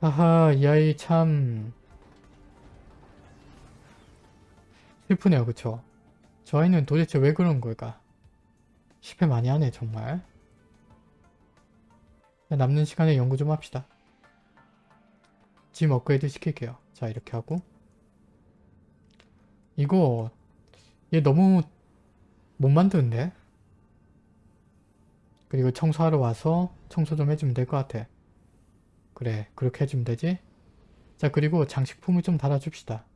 아하 이 아이 참 슬프네요 그쵸? 저 아이는 도대체 왜 그런 걸까? 실패 많이 하네 정말. 남는 시간에 연구 좀 합시다. 짐 업그레이드 시킬게요. 자 이렇게 하고 이거 얘 너무 못 만드는데? 그리고 청소하러 와서 청소 좀 해주면 될 것 같아. 그래 그렇게 해주면 되지? 자 그리고 장식품을 좀 달아줍시다.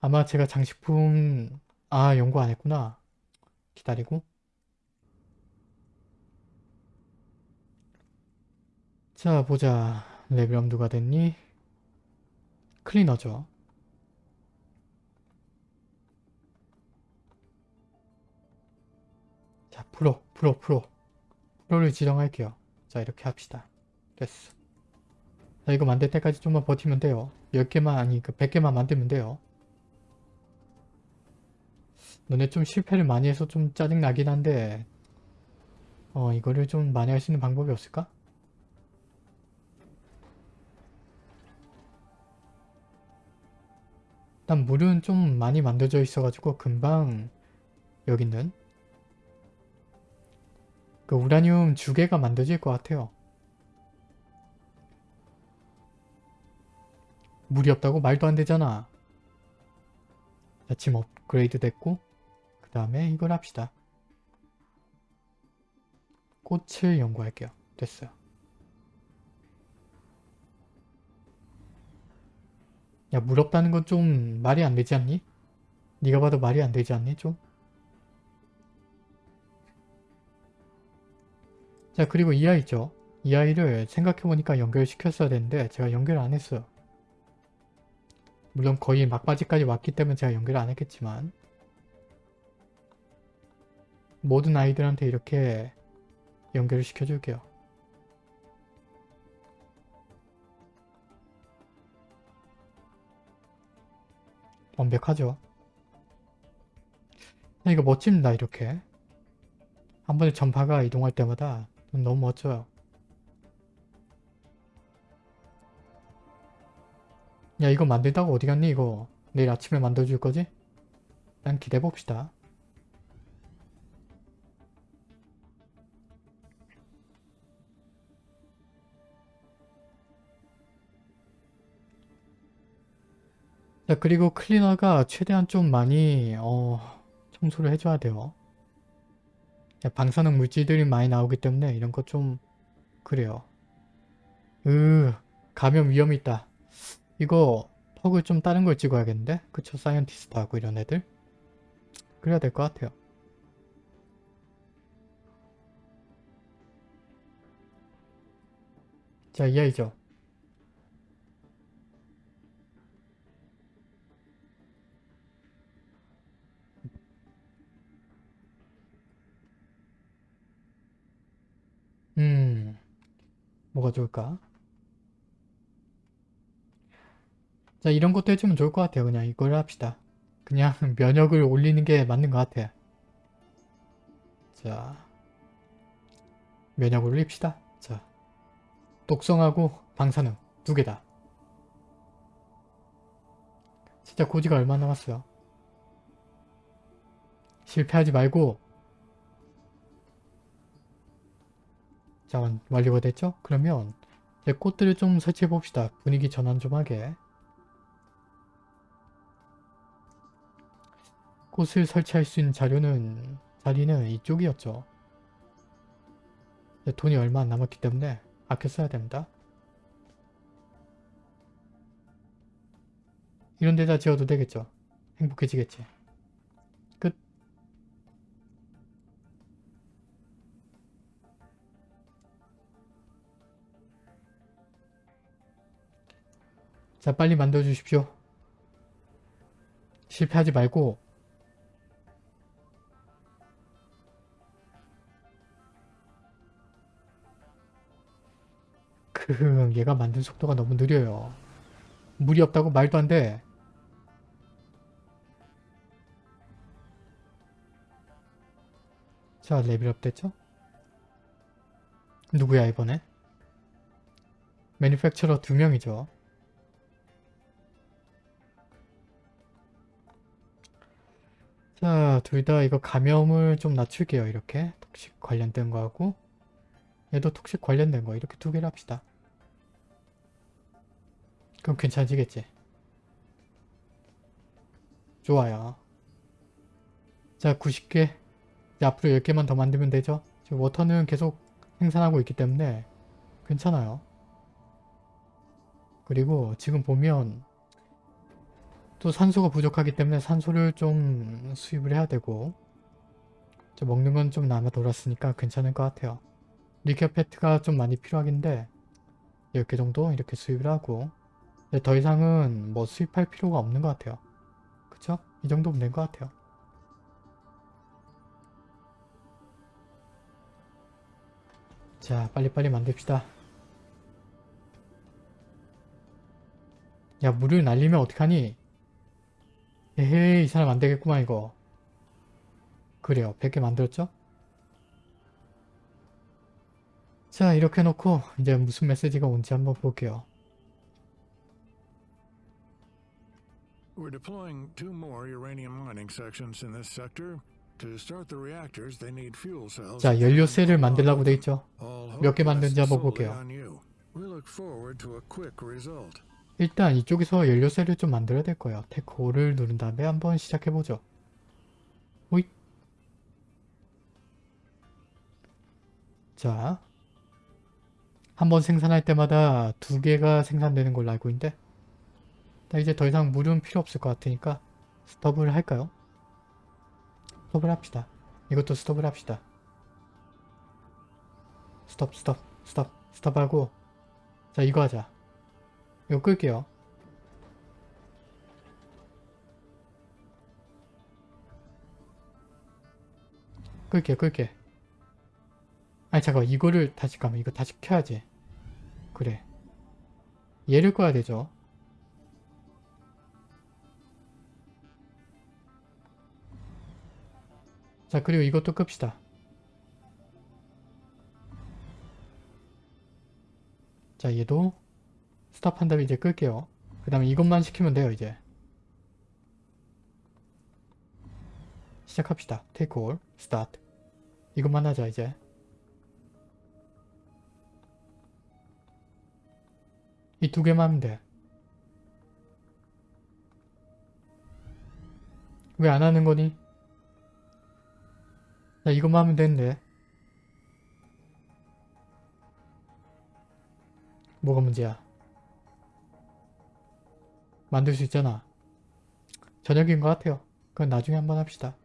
아마 제가 장식품 아 연구 안 했구나. 기다리고 자 보자 레벨업 누가 됐니? 클리너죠. 자 프로 프로 프로 프로를 지정할게요. 자 이렇게 합시다. 됐어. 자 이거 만들 때까지 좀만 버티면 돼요. 10개만 아니 그 100개만 만들면 돼요. 너네 좀 실패를 많이 해서 좀 짜증나긴 한데 어 이거를 좀 많이 할 수 있는 방법이 없을까? 일단 물은 좀 많이 만들어져 있어가지고 금방 여기 있는 그 우라늄 주개가 만들어질 것 같아요. 물이 없다고 말도 안 되잖아. 자, 짐 업그레이드 됐고 그 다음에 이걸 합시다. 꽃을 연구할게요. 됐어요. 야, 물 없다는 건 좀 말이 안 되지 않니? 네가 봐도 말이 안 되지 않니? 좀? 자, 그리고 이 아이 있죠? 이 아이를 생각해보니까 연결시켰어야 되는데 제가 연결 안 했어요. 물론 거의 막바지까지 왔기 때문에 제가 연결 안 했겠지만 모든 아이들한테 이렇게 연결을 시켜줄게요. 완벽하죠. 자, 이거 멋집니다 이렇게. 한 번에 전파가 이동할 때마다 너무 멋져요. 야 이거 만들다가 어디 갔니 이거 내일 아침에 만들어줄 거지? 일단 기대해봅시다. 자 그리고 클리너가 최대한 좀 많이 어, 청소를 해줘야 돼요. 야, 방사능 물질들이 많이 나오기 때문에 이런 거 좀 그래요. 으 감염 위험이 있다. 이거 퍽을 좀 다른 걸 찍어야겠는데? 그쵸 사이언티스트하고 이런 애들? 그래야 될 것 같아요. 자 이 아이죠. 음 뭐가 좋을까? 자 이런 것도 해주면 좋을 것 같아요. 그냥 이걸 합시다. 그냥 면역을 올리는 게 맞는 것 같아. 자 면역 올립시다. 자 독성하고 방사능 두 개다. 진짜 고지가 얼마 남았어요. 실패하지 말고 자 완- 완료가 됐죠? 그러면 이제 꽃들을 좀 설치해 봅시다. 분위기 전환 좀 하게. 꽃을 설치할 수 있는 자료는 자리는 이쪽이었죠. 돈이 얼마 안 남았기 때문에 아껴 써야 됩니다. 이런 데다 지어도 되겠죠. 행복해지겠지. 끝. 자 빨리 만들어 주십시오. 실패하지 말고 그 얘가 만든 속도가 너무 느려요. 물이 없다고 말도 안 돼. 자 레벨업 됐죠? 누구야 이번에? 매니팩처러 두 명이죠. 자, 둘 다 이거 감염을 좀 낮출게요. 이렇게 톡식 관련된 거하고 얘도 톡식 관련된 거 이렇게 두 개를 합시다. 그럼 괜찮아지겠지? 좋아요. 자, 90개. 이제 앞으로 10개만 더 만들면 되죠? 지금 워터는 계속 생산하고 있기 때문에 괜찮아요. 그리고 지금 보면 또 산소가 부족하기 때문에 산소를 좀 수입을 해야 되고 저 먹는 건 좀 남아 돌았으니까 괜찮을 것 같아요. 리케어 패트가 좀 많이 필요하긴데 10개 정도 이렇게 수입을 하고 근데 더 이상은 뭐 수입할 필요가 없는 것 같아요. 그쵸? 이 정도면 된 것 같아요. 자 빨리빨리 만듭시다. 야 물을 날리면 어떡하니? 에헤이 이 사람 안되겠구만 이거. 그래요 100개 만들었죠? 자 이렇게 해놓고 이제 무슨 메시지가 온지 한번 볼게요. We're deploying two more uranium mining sections in this sector. To start the reactors, they need fuel cells. 자 연료 셀을 만들라고 돼 있죠. 몇개 rests 한번 볼게요. 일단 이쪽에서 연료cell을 좀 만들어야 될 거예요. tech 5를 누른 다음에 한번 시작해보죠. 호잇. 자. 한번 생산할 때마다 두 개가 생산되는 걸로 알고 있는데 자, 이제 더 이상 물은 필요 없을 것 같으니까 스톱을 할까요? 스톱을 합시다. 이것도 스톱을 합시다. 스톱 스톱 스톱 스톱하고 자 이거 하자. 이거 끌게요. 끌게 끌게. 아니 잠깐 이거를 다시 가면 이거 다시 켜야지. 그래. 얘를 꺼야 되죠. 자 그리고 이것도 끕시다. 자 얘도 스탑한 다음에 이제 끌게요. 그 다음에 이것만 시키면 돼요 이제. 시작합시다. 테이크 올 스타트 이것만 하자 이제. 이 두 개만 하면 돼. 왜 안 하는 거니? 야 이것만 하면 되는데. 뭐가 문제야? 만들 수 있잖아. 저녁인 것 같아요. 그건 나중에 한번 합시다.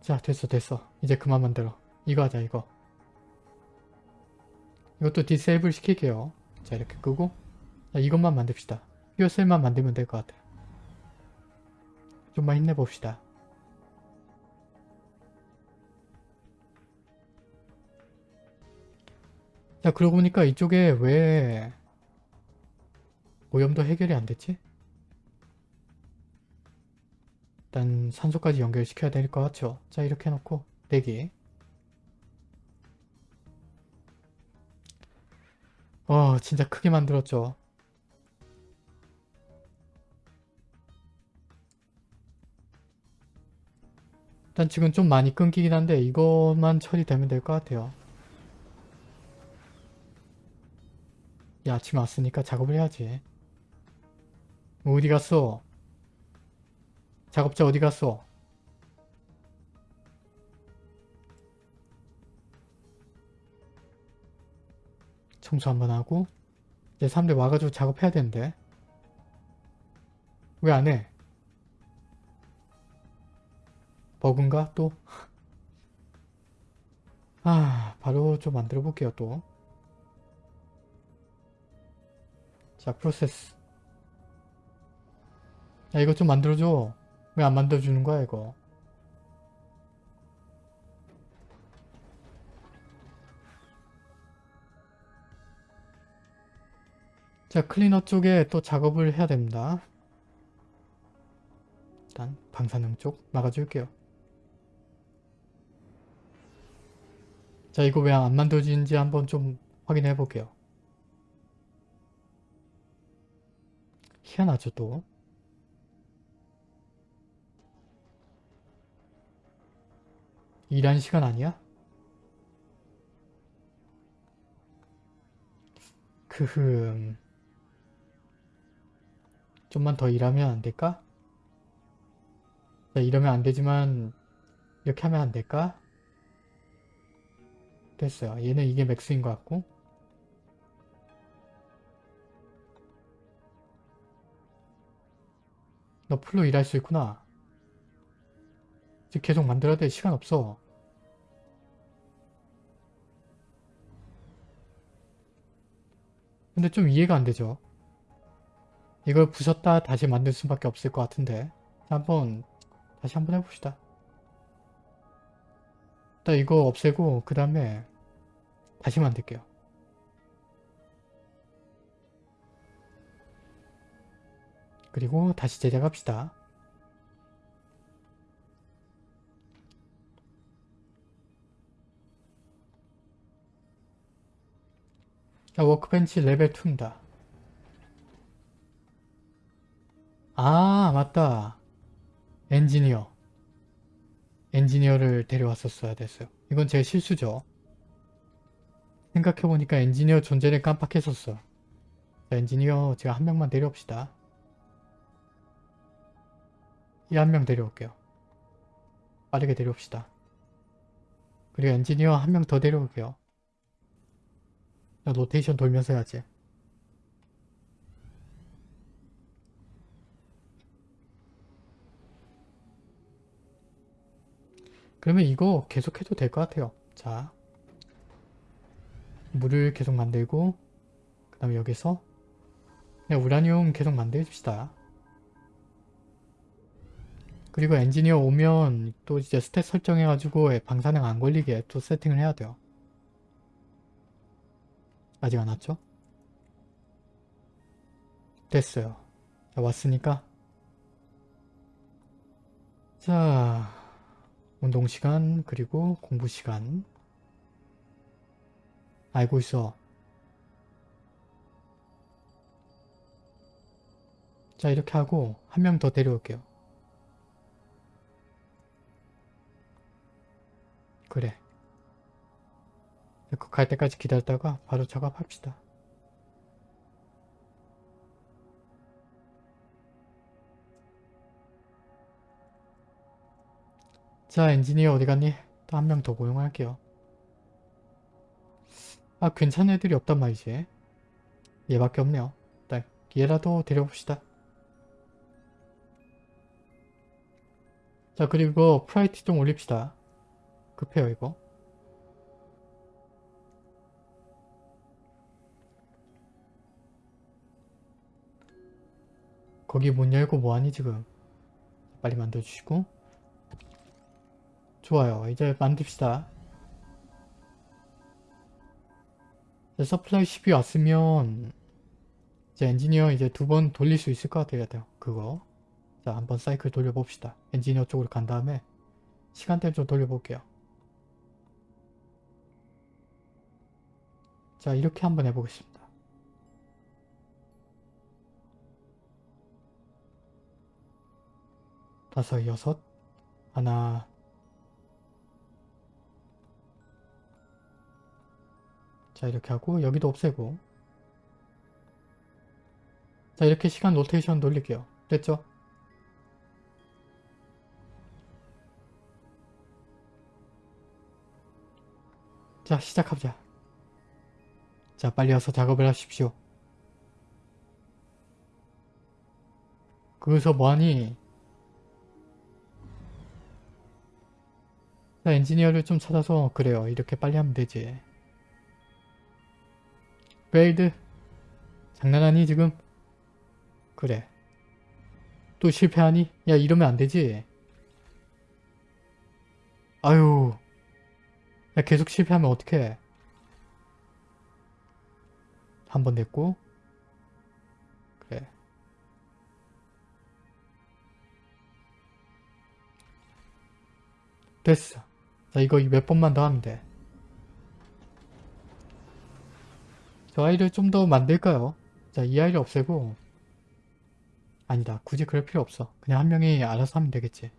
자 됐어 됐어. 이제 그만 만들어. 이거 하자 이거. 이것도 디세이블 시킬게요. 자 이렇게 끄고 자, 이것만 만듭시다. 퓨어셀만 만들면 될 것 같아. 좀만 힘내봅시다. 자 그러고 보니까 이쪽에 왜 오염도 해결이 안 됐지? 일단 산소까지 연결시켜야 될 것 같죠? 자 이렇게 해놓고 대기 어 진짜 크게 만들었죠 일단 지금 좀 많이 끊기긴 한데 이것만 처리되면 될 것 같아요 야 아침 왔으니까 작업을 해야지 어디 갔어? 작업자 어디 갔어? 청소 한번 하고 이제 사람들 와가지고 작업해야 되는데. 왜 안 해? 버그인가 또? 아 바로 좀 만들어 볼게요 또. 자 프로세스. 야 이거 좀 만들어줘. 왜 안 만들어주는 거야 이거 자 클리너 쪽에 또 작업을 해야 됩니다. 일단 방사능 쪽 막아줄게요. 자 이거 왜 안 만들어지는지 한번 좀 확인해 볼게요. 희한하죠 또? 일하는 시간 아니야? 크흠 좀만 더 일하면 안 될까? 자, 이러면 안 되지만 이렇게 하면 안 될까? 됐어요. 얘는 이게 맥스인 것 같고 너 풀로 일할 수 있구나. 이제 계속 만들어야 돼. 시간 없어. 근데 좀 이해가 안 되죠. 이걸 부쉈다 다시 만들 수밖에 없을 것 같은데 자, 한번 다시 한번 해봅시다. 일단 이거 없애고 그 다음에 다시 만들게요. 그리고 다시 제작합시다. 자, workbench 레벨 2입니다. 아, 맞다. 엔지니어. 엔지니어를 데려왔었어야 됐어요. 이건 제 실수죠. 생각해보니까 엔지니어 존재를 깜빡했었어. 자, 엔지니어 제가 한 명만 데려옵시다. 이 한 명 데려올게요. 빠르게 데려옵시다. 그리고 엔지니어 한 명 더 데려올게요. 자, 로테이션 돌면서 해야지. 그러면 이거 계속 해도 될 것 같아요. 자, 물을 계속 만들고 그 다음에 여기서 우라늄 계속 만들읍시다. 그리고 엔지니어 오면 또 이제 스탯 설정해가지고 방사능 안 걸리게 또 세팅을 해야 돼요. 아직 안 왔죠? 됐어요. 자, 왔으니까. 자, 운동시간, 그리고 공부시간. 알고 있어. 자, 이렇게 하고 한 명 더 데려올게요. 그래. 그 갈 때까지 기다렸다가 바로 작업합시다. 자, 엔지니어 어디 갔니? 또 한 명 더 고용할게요. 아, 괜찮은 애들이 없단 말이지. 얘밖에 없네요. 일단 얘라도 데려봅시다. 자, 그리고 priority 좀 올립시다. 급해요, 이거. 거기 문 열고 뭐하니 지금 빨리 만들어주시고 좋아요. 이제 만듭시다. 이제 서플라이 10이 왔으면 이제 엔지니어 이제 두 번 돌릴 수 있을 것 같아요 그거. 자 한번 사이클 돌려봅시다. 엔지니어 쪽으로 간 다음에 시간대 좀 돌려볼게요. 자 이렇게 한번 해보겠습니다. 다섯, 여섯, 하나, 자 이렇게 하고 여기도 없애고 자 이렇게 시간 로테이션 돌릴게요. 됐죠? 자 시작하자. 자 빨리 와서 작업을 하십시오. 거기서 뭐하니? 자, 엔지니어를 좀 찾아서 그래요. 이렇게 빨리 하면 되지. failed 장난하니 지금? 그래. 또 실패하니? 야 이러면 안 되지. 아유. 야 계속 실패하면 어떡해. 한 번 됐고. 그래. 됐어. 자 이거 몇 번만 더 하면 돼. 저 아이를 좀 더 만들까요? 자 이 아이를 없애고 아니다 굳이 그럴 필요 없어. 그냥 한 명이 알아서 하면 되겠지.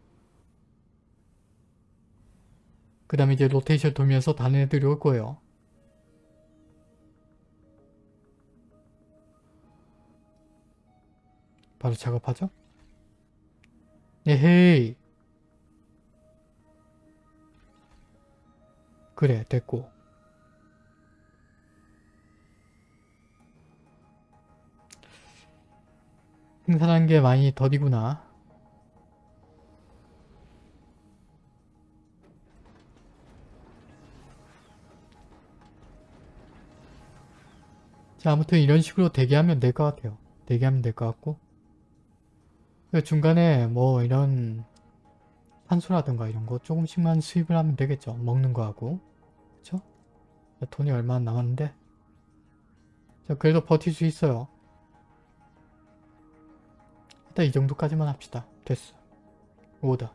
그 다음에 이제 로테이션 돌면서 다른 애들이 올 거예요. 바로 작업하죠? 에헤이 그래 됐고 생산한 게 많이 더디구나 자 아무튼 이런 식으로 대기하면 될 것 같아요 대기하면 될 것 같고 그 중간에 뭐 이런 탄소라든가 이런 거 조금씩만 수입을 하면 되겠죠. 먹는 거하고. 그쵸? 돈이 얼마 안 남았는데. 자, 그래도 버틸 수 있어요. 일단 이 정도까지만 합시다. 됐어. 오다.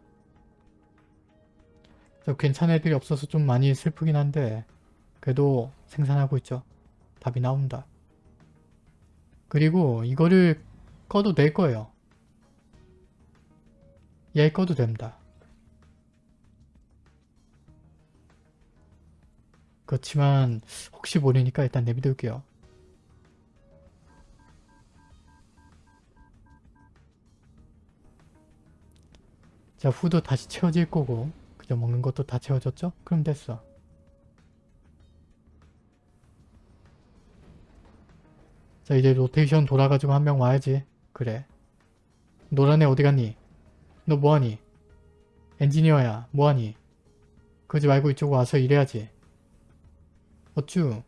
자, 괜찮은 애들이 없어서 좀 많이 슬프긴 한데 그래도 생산하고 있죠. 답이 나온다. 그리고 이거를 꺼도 될 거예요. 얘 꺼도 됩니다. 그렇지만 혹시 모르니까 일단 내비둘게요. 자 후도 다시 채워질 거고 그저 먹는 것도 다 채워졌죠? 그럼 됐어. 자 이제 로테이션 돌아가지고 한 명 와야지. 그래. 노란 애 어디 갔니? 너 뭐하니? 엔지니어야 뭐하니? 그러지 말고 이쪽 와서 일해야지. 어쭈?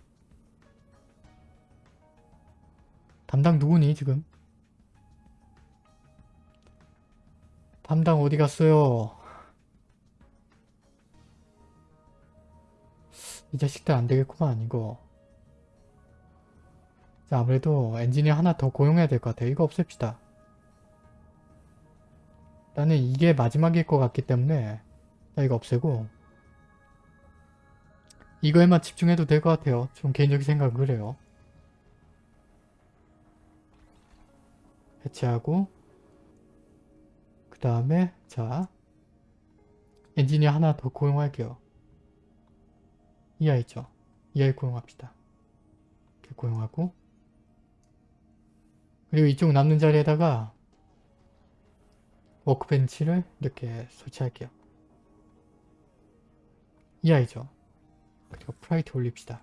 담당 누구니 지금? 담당 어디 갔어요? 이 자식들 안 되겠구만 이거. 자 아무래도 엔지니어 하나 더 고용해야 될 것 같아요. 이거 없앱시다. 나는 이게 마지막일 것 같기 때문에 자 이거 없애고 이거에만 집중해도 될 것 같아요. 좀 개인적인 생각은 그래요. 해체하고 그 다음에 자 엔지니어 하나 더 고용할게요. 이 아이죠. 이 아이 고용합시다. 이렇게 고용하고 그리고 이쪽 남는 자리에다가 workbench를 이렇게 설치할게요. 이 아이죠. 그리고 priority 올립시다.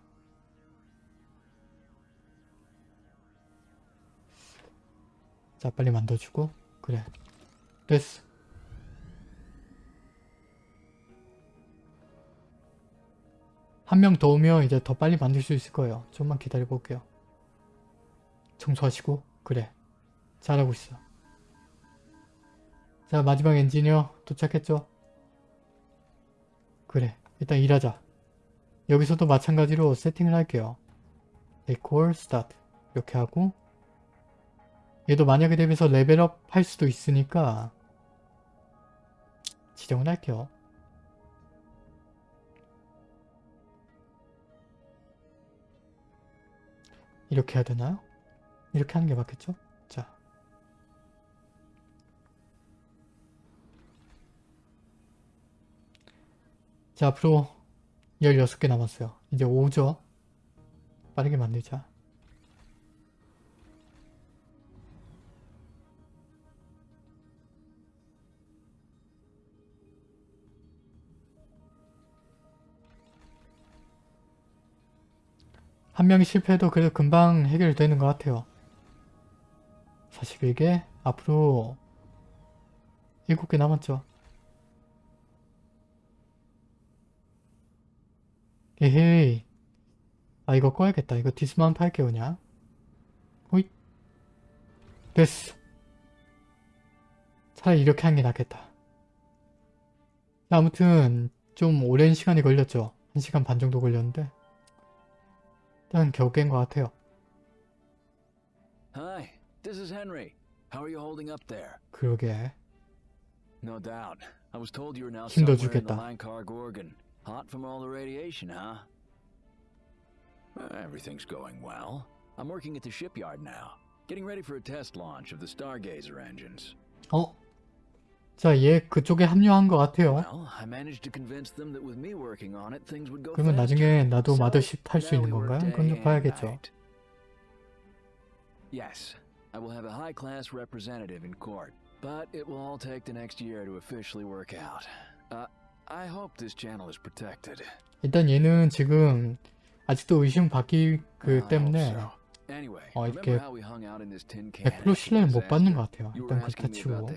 자 빨리 만들어주고 그래 됐어. 한 명 더 오면 이제 더 빨리 만들 수 있을 거예요. 좀만 기다려 볼게요. 청소하시고 그래 잘하고 있어. 자 마지막 엔지니어 도착했죠? 그래 일단 일하자. 여기서도 마찬가지로 세팅을 할게요. 데콜 스타트 이렇게 하고 얘도 만약에 대비해서 level up 할 수도 있으니까 지정을 할게요. 이렇게 해야 되나요? 이렇게 하는 게 맞겠죠? 자. 자, 앞으로 16개 남았어요. 이제 5죠? 빠르게 만들자. 한 명이 실패해도 그래도 금방 해결되는 것 같아요. 41개 앞으로 7개 남았죠. 에헤이 아 이거 꺼야겠다. 이거 dismount 할게요 그냥. 호잇 됐어. 차라리 이렇게 하는 게 낫겠다. 아무튼 좀 오랜 시간이 걸렸죠. 1시간 반 정도 걸렸는데 일단 겨우 깬 것 같아요. Hi, this is Henry. How are you holding up there? 그러게 No doubt. I was told you were now 힘들어 somewhere in the 죽겠다. Lankar Gorgon. Hot from all the radiation, huh? Uh, everything's going well. I'm working at the shipyard now, getting ready for a test launch of the Stargazer engines. 어? 자, 얘 그쪽에 합류한 것 같아요. 그러면. 나중에 나도 마더십 탈 수 있는 건가요? 그건 좀 봐야겠죠. Yes, I will have a high-class representative in court, but it will all take the next year to officially work out. Uh, I hope this channel is protected. 일단 얘는 지금 아직도 의심 받기 그 때문에 어, 이렇게 how we hung out in this tin can 100% 신뢰를 못 받는 것 같아요. 일단 about 치고?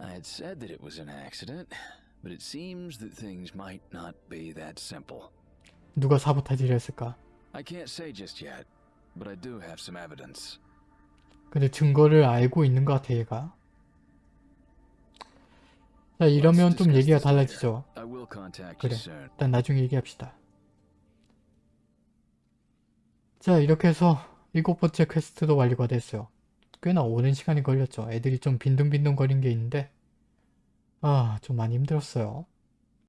I had said that it was an accident, but it seems that things might not be that simple. 누가 사보타지를 했을까? I can't say just yet, but I do have some evidence. 근데 증거를 알고 있는 것 같아 얘가. 자 이러면 좀 얘기가. 달라지죠. 그래. 일단 나중에 얘기합시다. 자 이렇게 해서 일곱 번째 퀘스트도 완료가 됐어요. 꽤나 오랜 시간이 걸렸죠. 애들이 좀 빈둥빈둥 거린 게 있는데 아 좀 많이 힘들었어요.